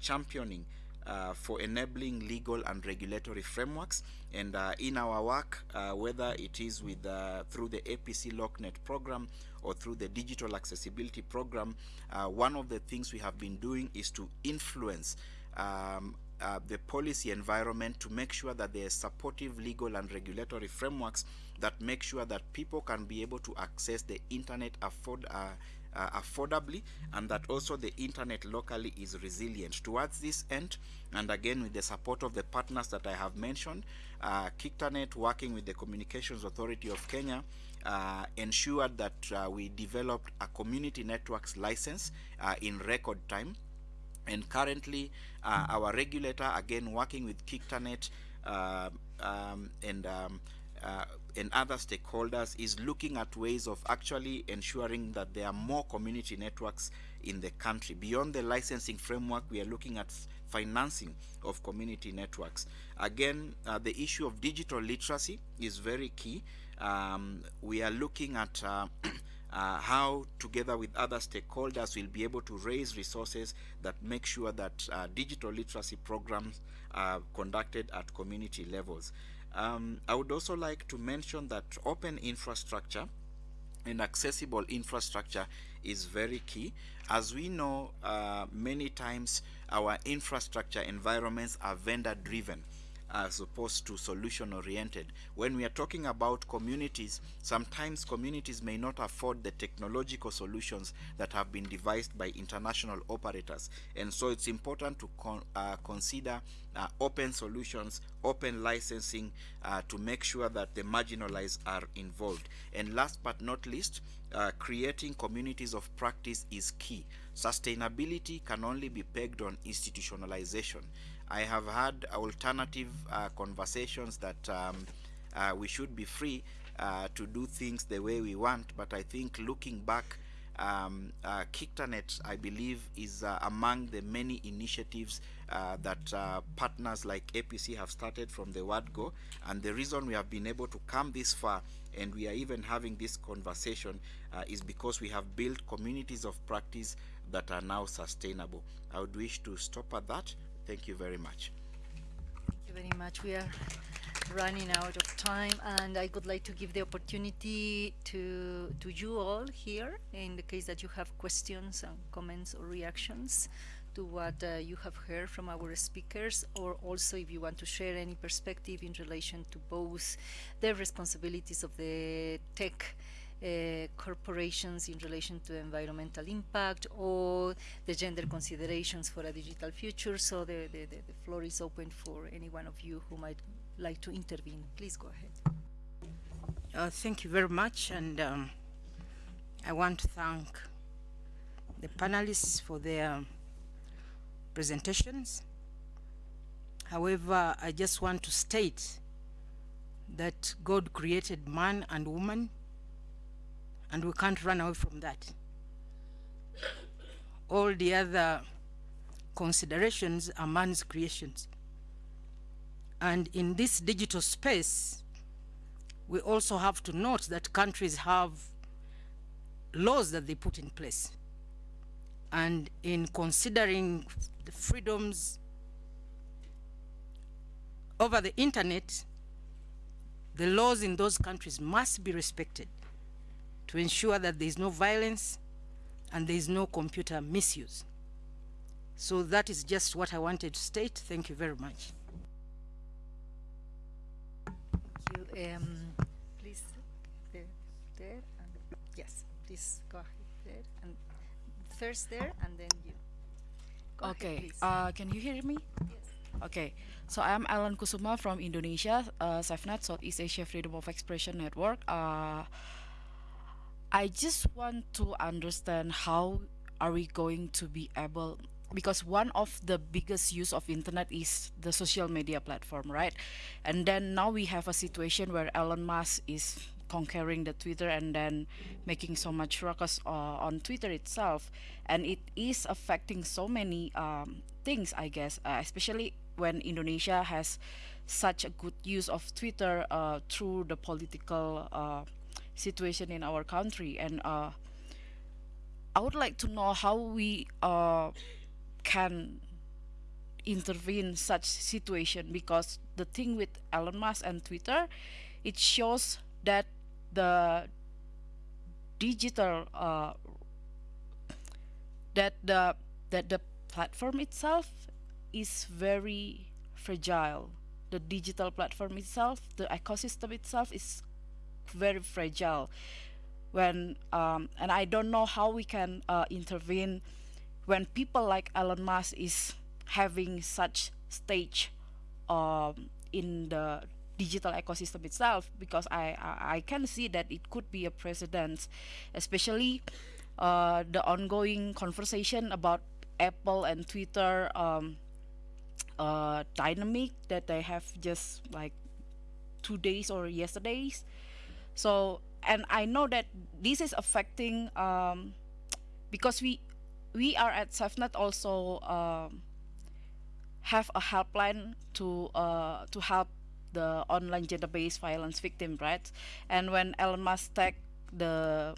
championing uh, for enabling legal and regulatory frameworks. And uh, in our work uh, whether it is with through the APC LocNet program or through the digital accessibility program one of the things we have been doing is to influence um, uh, the policy environment to make sure that there are supportive legal and regulatory frameworks that make sure that people can be able to access the internet afford, uh, uh, affordably and that also the internet locally is resilient. Towards this end and again with the support of the partners that I have mentioned uh, Kictanet working with the Communications Authority of Kenya uh, ensured that uh, we developed a community networks license uh, in record time. And currently uh, our regulator again working with Kictanet um, and um, uh, and other stakeholders is looking at ways of actually ensuring that there are more community networks in the country. Beyond the licensing framework, we are looking at financing of community networks. Again, uh, the issue of digital literacy is very key. Um, we are looking at uh, uh, how together with other stakeholders we'll be able to raise resources that make sure that uh, digital literacy programs are conducted at community levels. Um, I would also like to mention that open infrastructure and accessible infrastructure is very key. As we know, uh, many times our infrastructure environments are vendor driven as opposed to solution oriented. When we are talking about communities, sometimes communities may not afford the technological solutions that have been devised by international operators. And so it's important to con uh, consider uh, open solutions, open licensing uh, to make sure that the marginalized are involved. And last but not least, uh, creating communities of practice is key. Sustainability can only be pegged on institutionalization. I have had alternative uh, conversations that um, uh, we should be free uh, to do things the way we want, but I think looking back, um, uh, Kictanet, I believe, is uh, among the many initiatives uh, that partners like APC have started from the word go. And the reason we have been able to come this far and we are even having this conversation is because we have built communities of practice that are now sustainable. I would wish to stop at that. Thank you very much. Thank you very much. We are running out of time and I would like to give the opportunity to to you all here in the case that you have questions and comments or reactions to what uh, you have heard from our speakers or also if you want to share any perspective in relation to both the responsibilities of the tech uh, corporations in relation to environmental impact or the gender considerations for a digital future. So the, the, the, floor is open for any one of you who might like to intervene. Please go ahead. Uh, thank you very much, and um, I want to thank the panelists for their presentations. However, I just want to state that God created man and woman, and we can't run away from that. All the other considerations are man's creations. And in this digital space, we also have to note that countries have laws that they put in place. And in considering the freedoms over the internet, the laws in those countries must be respected to ensure that there is no violence and there is no computer misuse. So that is just what I wanted to state. Thank you very much. Thank you. Um, please, there, there, and yes, please go ahead there, and first there, and then you. Go Okay, please. uh, can you hear me? yes. Okay, so I'm Alan Kusuma from Indonesia, uh, SafeNet, Southeast Asia Freedom of Expression Network. Uh, I just want to understand how are we going to be able because one of the biggest use of internet is the social media platform right? And then now we have a situation where Elon Musk is conquering the Twitter and then making so much ruckus uh, on Twitter itself. And it is affecting so many um, things I guess uh, especially when Indonesia has such a good use of Twitter uh, through the political uh, situation in our country and uh, I would like to know how we uh, can intervene such situation because the thing with Elon Musk and Twitter it shows that the digital uh, that the that the platform itself is very fragile. The digital platform itself the ecosystem itself is very fragile when um, and I don't know how we can uh, intervene when people like Elon Musk is having such stage um, in the digital ecosystem itself because I, I I can see that it could be a precedent especially uh, the ongoing conversation about Apple and Twitter um, uh, dynamic that they have just like two days or yesterdays so and i know that this is affecting um because we we are at safenet also um have a helpline to uh to help the online gender-based violence victim right? And when elon musk tag the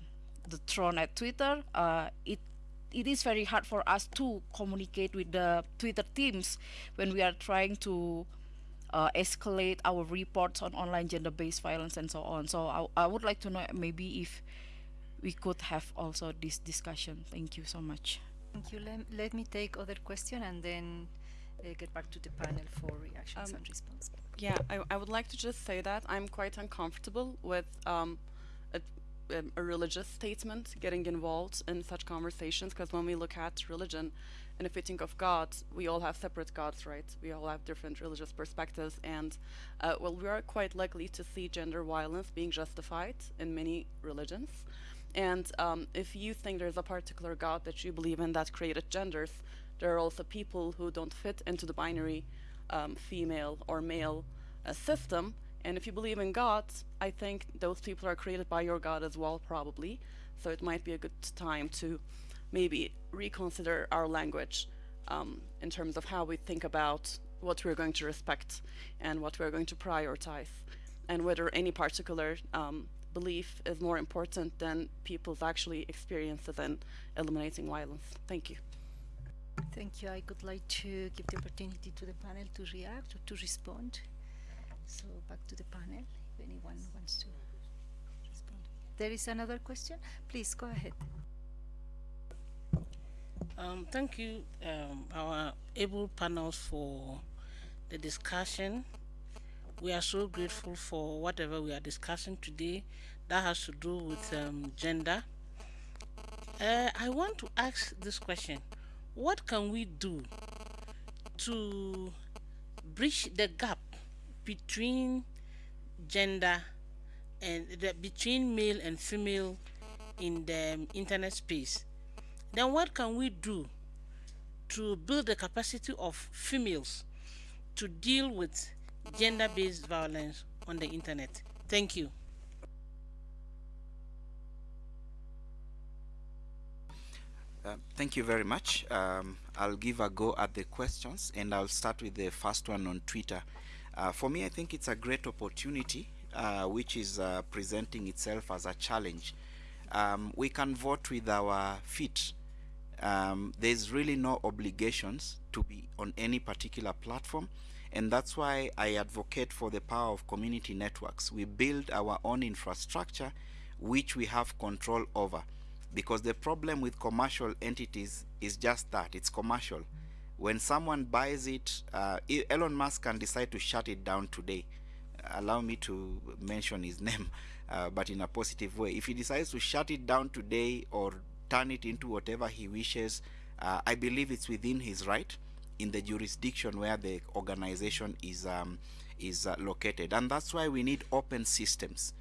the throne at twitter uh it it is very hard for us to communicate with the twitter teams when we are trying to uh, escalate our reports on online gender-based violence and so on. So I, I would like to know maybe if we could have also this discussion. Thank you so much. Thank you. Let, let me take other question and then uh, get back to the panel for reactions Um, and response. Yeah, I, I would like to just say that I'm quite uncomfortable with um, a, um, a religious statement getting involved in such conversations because when we look at religion if we think of God, we all have separate gods, right? We all have different religious perspectives, and uh, well, we are quite likely to see gender violence being justified in many religions. And um, if you think there's a particular God that you believe in that created genders, there are also people who don't fit into the binary um, female or male uh, system. And if you believe in God, I think those people are created by your God as well, probably. So it might be a good time to maybe reconsider our language um, in terms of how we think about what we're going to respect and what we're going to prioritize, and whether any particular um, belief is more important than people's actually experiences in eliminating violence. Thank you. Thank you. I would like to give the opportunity to the panel to react or to respond. So back to the panel, if anyone wants to respond. There is another question? Please go ahead. Um, thank you, um, our able panels for the discussion. We are so grateful for whatever we are discussing today that has to do with um, gender. Uh, I want to ask this question. What can we do to bridge the gap between gender and the, between male and female in the internet space? Then what can we do to build the capacity of females to deal with gender-based violence on the internet? Thank you. Uh, thank you very much. Um, I'll give a go at the questions and I'll start with the first one on Twitter. Uh, for me, I think it's a great opportunity uh, which is uh, presenting itself as a challenge. Um, we can vote with our feet. Um, there's really no obligations to be on any particular platform. And that's why I advocate for the power of community networks. We build our own infrastructure which we have control over. Because the problem with commercial entities is just that it's commercial. When someone buys it uh, Elon Musk can decide to shut it down today. Allow me to mention his name uh, but in a positive way. If he decides to shut it down today or turn it into whatever he wishes uh, I believe it's within his right in the jurisdiction where the organization is um, is uh, located and that's why we need open systems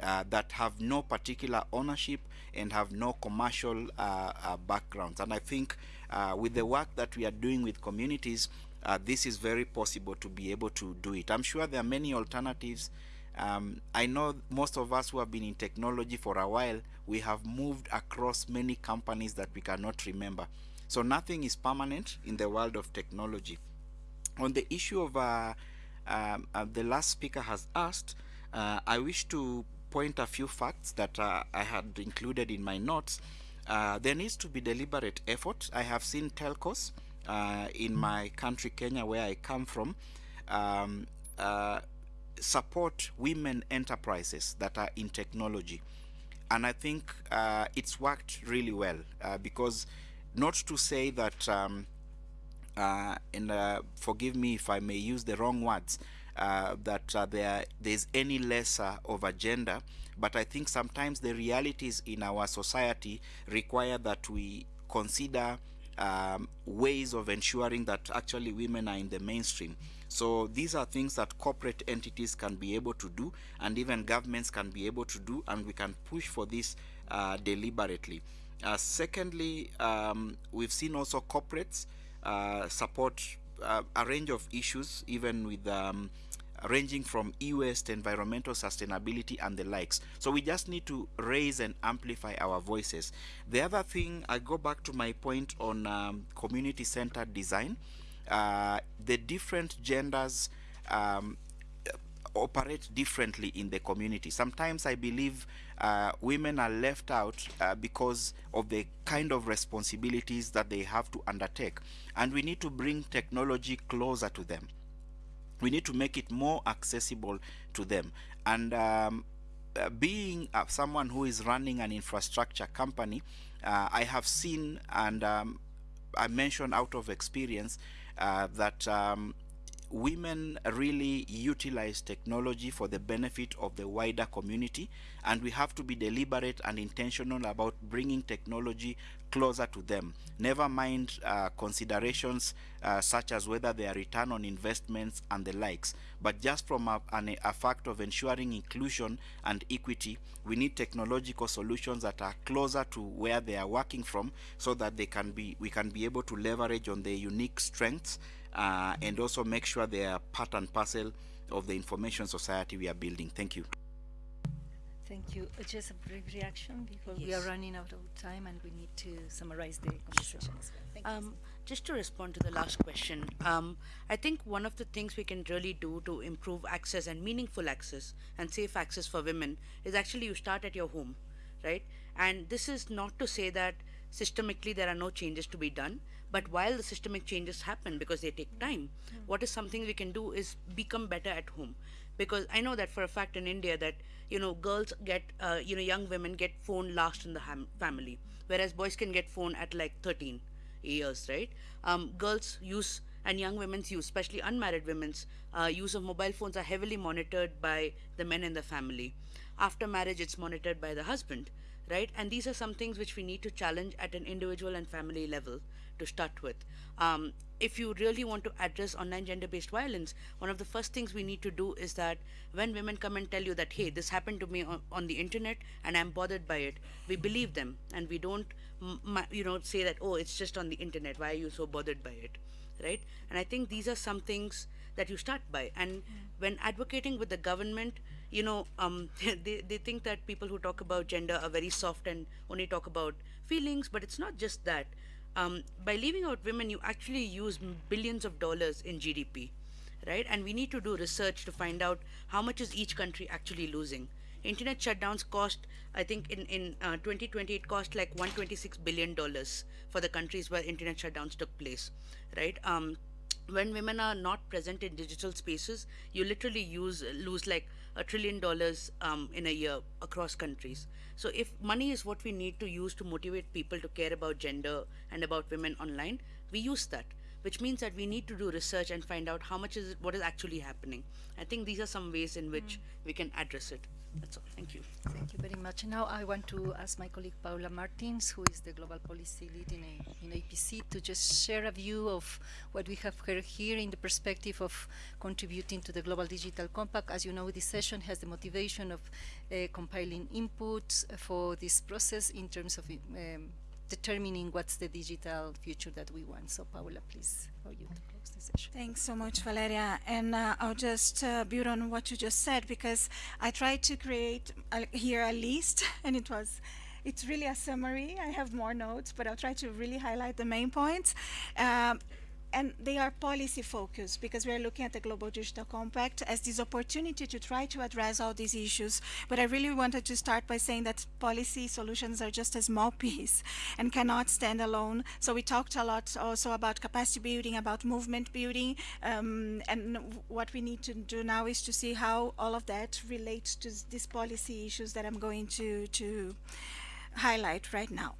uh, that have no particular ownership and have no commercial uh, uh, backgrounds. And I think uh, with the work that we are doing with communities, this is very possible to be able to do it. I'm sure there are many alternatives. Um, I know most of us who have been in technology for a while, we have moved across many companies that we cannot remember. So nothing is permanent in the world of technology. On the issue of uh, um, the last speaker has asked, I wish to point a few facts that uh, I had included in my notes. Uh, there needs to be deliberate effort. I have seen telcos uh, in my country, Kenya, where I come from, um, support women enterprises that are in technology. And I think it's worked really well because not to say that, um, and forgive me if I may use the wrong words, uh, that uh, there there's any lesser of a gender but I think sometimes the realities in our society require that we consider um, ways of ensuring that actually women are in the mainstream so these are things that corporate entities can be able to do and even governments can be able to do and we can push for this uh, deliberately uh, secondly um, we've seen also corporates uh, support a range of issues even with um, ranging from e-waste, environmental sustainability and the likes. So we just need to raise and amplify our voices. The other thing, I go back to my point on um, community-centered design. Uh, the different genders um, operate differently in the community. Sometimes I believe uh, women are left out uh, because of the kind of responsibilities that they have to undertake. And we need to bring technology closer to them we need to make it more accessible to them and um, uh, being uh, someone who is running an infrastructure company uh, I have seen and um, I mentioned out of experience that um, women really utilize technology for the benefit of the wider community and we have to be deliberate and intentional about bringing technology closer to them. Never mind uh, considerations uh, such as whether they are return on investments and the likes. But just from a, an, a fact of ensuring inclusion and equity we need technological solutions that are closer to where they are working from so that they can be we can be able to leverage on their unique strengths uh, and also make sure they are part and parcel of the information society we are building. Thank you. Thank you. Uh, Just a brief reaction because we are running out of time and we need to summarize the conversation as well. Thank you. Um, just to respond to the last question, um, I think one of the things we can really do to improve access and meaningful access and safe access for women is actually you start at your home, right? And this is not to say that systemically there are no changes to be done, but while the systemic changes happen because they take time, what is something we can do is become better at home. Because I know that for a fact in India that you know girls get uh, you know young women get phone last in the family, whereas boys can get phone at like 13 years, right? Um, girls use and young women's use, especially unmarried women's uh, use of mobile phones are heavily monitored by the men in the family. After marriage, it's monitored by the husband, right? And these are some things which we need to challenge at an individual and family level to start with. Um, if you really want to address online gender-based violence, one of the first things we need to do is that when women come and tell you that, hey, this happened to me on, on the internet and I'm bothered by it, we believe them and we don't, you know, say that, oh, it's just on the internet. Why are you so bothered by it, right? And I think these are some things that you start by. And when advocating with the government, you know, um, they, they think that people who talk about gender are very soft and only talk about feelings, but it's not just that. Um, by leaving out women, you actually use billions of dollars in GDP, right? And we need to do research to find out how much is each country actually losing. Internet shutdowns cost, I think in, in uh, 2020, it cost like 126 billion dollars for the countries where internet shutdowns took place, right? Um, when women are not present in digital spaces, you literally use lose like a trillion dollars um, in a year across countries. So if money is what we need to use to motivate people to care about gender and about women online, we use that. Which means that we need to do research and find out how much is it, what is actually happening. I think these are some ways in which we can address it. That's all. Thank you. Thank you very much. Now I want to ask my colleague Paula Martins, who is the Global Policy Lead in, a, in APC, to just share a view of what we have heard here in the perspective of contributing to the Global Digital Compact. As you know, this session has the motivation of uh, compiling inputs for this process in terms of um, determining what's the digital future that we want. So Paula, please, for you to close the session. Thanks so much, Valeria. And uh, I'll just uh, build on what you just said because I tried to create a, here a list, and it was. It's really a summary. I have more notes, but I'll try to really highlight the main points. Um, and they are policy focused because we are looking at the Global Digital Compact as this opportunity to try to address all these issues. But I really wanted to start by saying that policy solutions are just a small piece and cannot stand alone. So we talked a lot also about capacity building, about movement building, um, and what we need to do now is to see how all of that relates to these policy issues that I'm going to to highlight right now.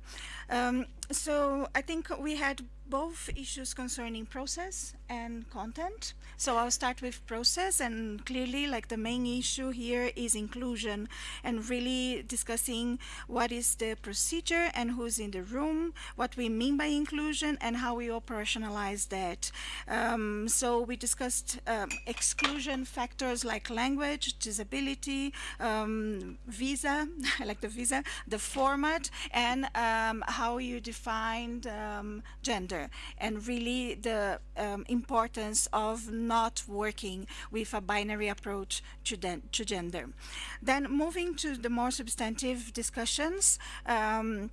Um, so I think we had both issues concerning process and content. So I'll start with process and clearly like the main issue here is inclusion and really discussing what is the procedure and who's in the room, what we mean by inclusion and how we operationalize that. Um, so we discussed um, exclusion factors like language, disability, um, visa, I like the visa, the format, and um, how you defined um, and really the um, importance of not working with a binary approach to, to gender. Then moving to the more substantive discussions. Um,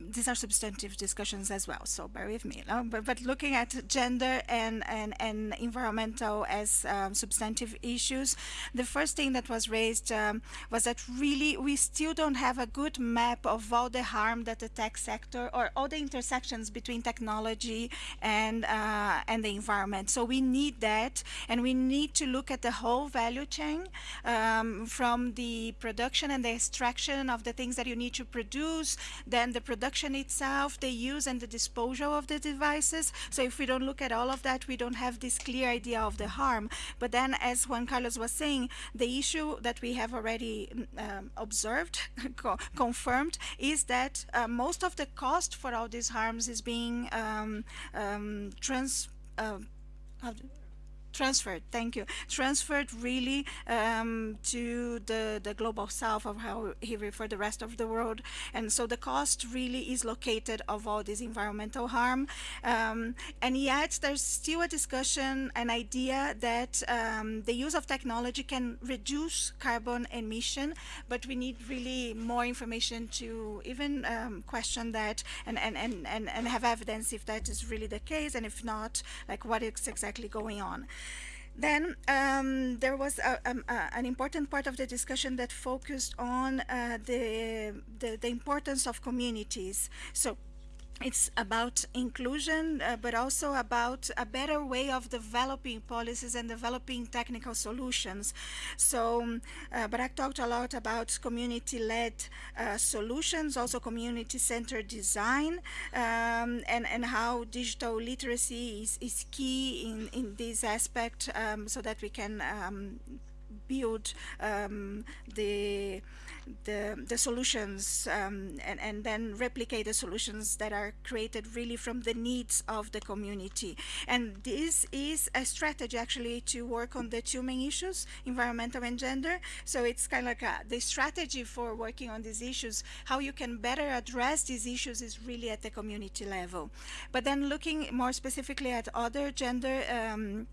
these are substantive discussions as well, so bear with me. no? But, but looking at gender and, and, and environmental as um, substantive issues, the first thing that was raised um, was that really we still don't have a good map of all the harm that the tech sector or all the intersections between technology and, uh, and the environment. So we need that, and we need to look at the whole value chain um, from the production and the extraction of the things that you need to produce, then the production itself, the use and the disposal of the devices. So if we don't look at all of that, we don't have this clear idea of the harm. But then, as Juan Carlos was saying, the issue that we have already um, observed, co- confirmed, is that uh, most of the cost for all these harms is being um, um, trans. Uh, transferred. Thank you. Transferred really um, to the the global south of how he referred the rest of the world, and so the cost really is located of all this environmental harm, um, and yet there's still a discussion, an idea that um, the use of technology can reduce carbon emission, but we need really more information to even um, question that and, and, and, and, and have evidence if that is really the case, and if not, like what is exactly going on. Then um, there was a, uh, an important part of the discussion that focused on uh, the, the, the importance of communities. So it's about inclusion, uh, but also about a better way of developing policies and developing technical solutions. So um, uh, Barak talked a lot about community-led uh, solutions, also community-centered design, um, and, and how digital literacy is, is key in, in this aspect um, so that we can um, build um, the the, the solutions um, and, and then replicate the solutions that are created really from the needs of the community. And this is a strategy actually to work on the two main issues, environmental and gender. So it's kind of like a, the strategy for working on these issues, how you can better address these issues is really at the community level. But then looking more specifically at other gender um,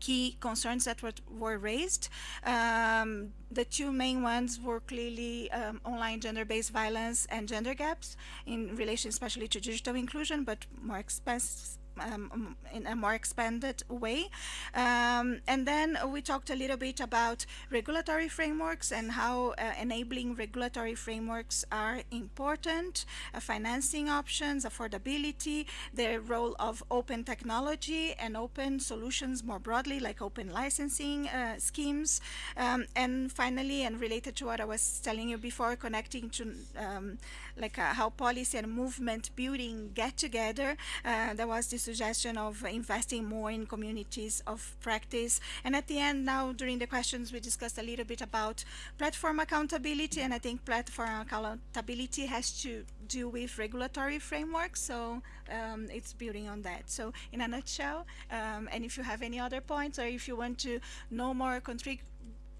key concerns that were, were raised. Um, the two main ones were clearly um, online gender-based violence and gender gaps in relation especially to digital inclusion, but more expensive um, in a more expanded way. Um, and then we talked a little bit about regulatory frameworks and how uh, enabling regulatory frameworks are important, uh, financing options, affordability, the role of open technology and open solutions more broadly, like open licensing uh, schemes. Um, and finally, and related to what I was telling you before, connecting to um, like uh, how policy and movement building get together, uh, there was this suggestion of investing more in communities of practice. And at the end now during the questions we discussed a little bit about platform accountability and I think platform accountability has to do with regulatory frameworks so um, it's building on that. So in a nutshell um, and if you have any other points or if you want to know more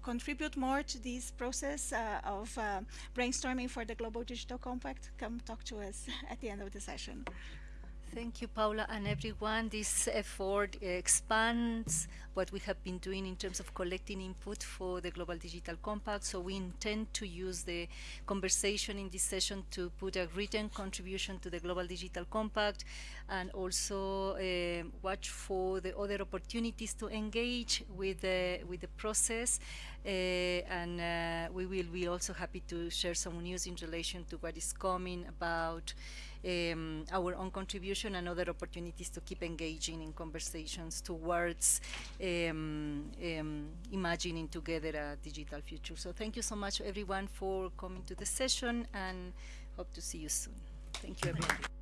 contribute more to this process uh, of uh, brainstorming for the Global Digital Compact, come talk to us at the end of the session. Thank you, Paula, and everyone. This effort expands what we have been doing in terms of collecting input for the Global Digital Compact. So we intend to use the conversation in this session to put a written contribution to the Global Digital Compact and also uh, watch for the other opportunities to engage with the, with the process. Uh, and uh, we will be also happy to share some news in relation to what is coming about um, our own contribution and other opportunities to keep engaging in conversations towards um, um, imagining together a digital future. So thank you so much everyone for coming to the session and hope to see you soon. Thank you everyone.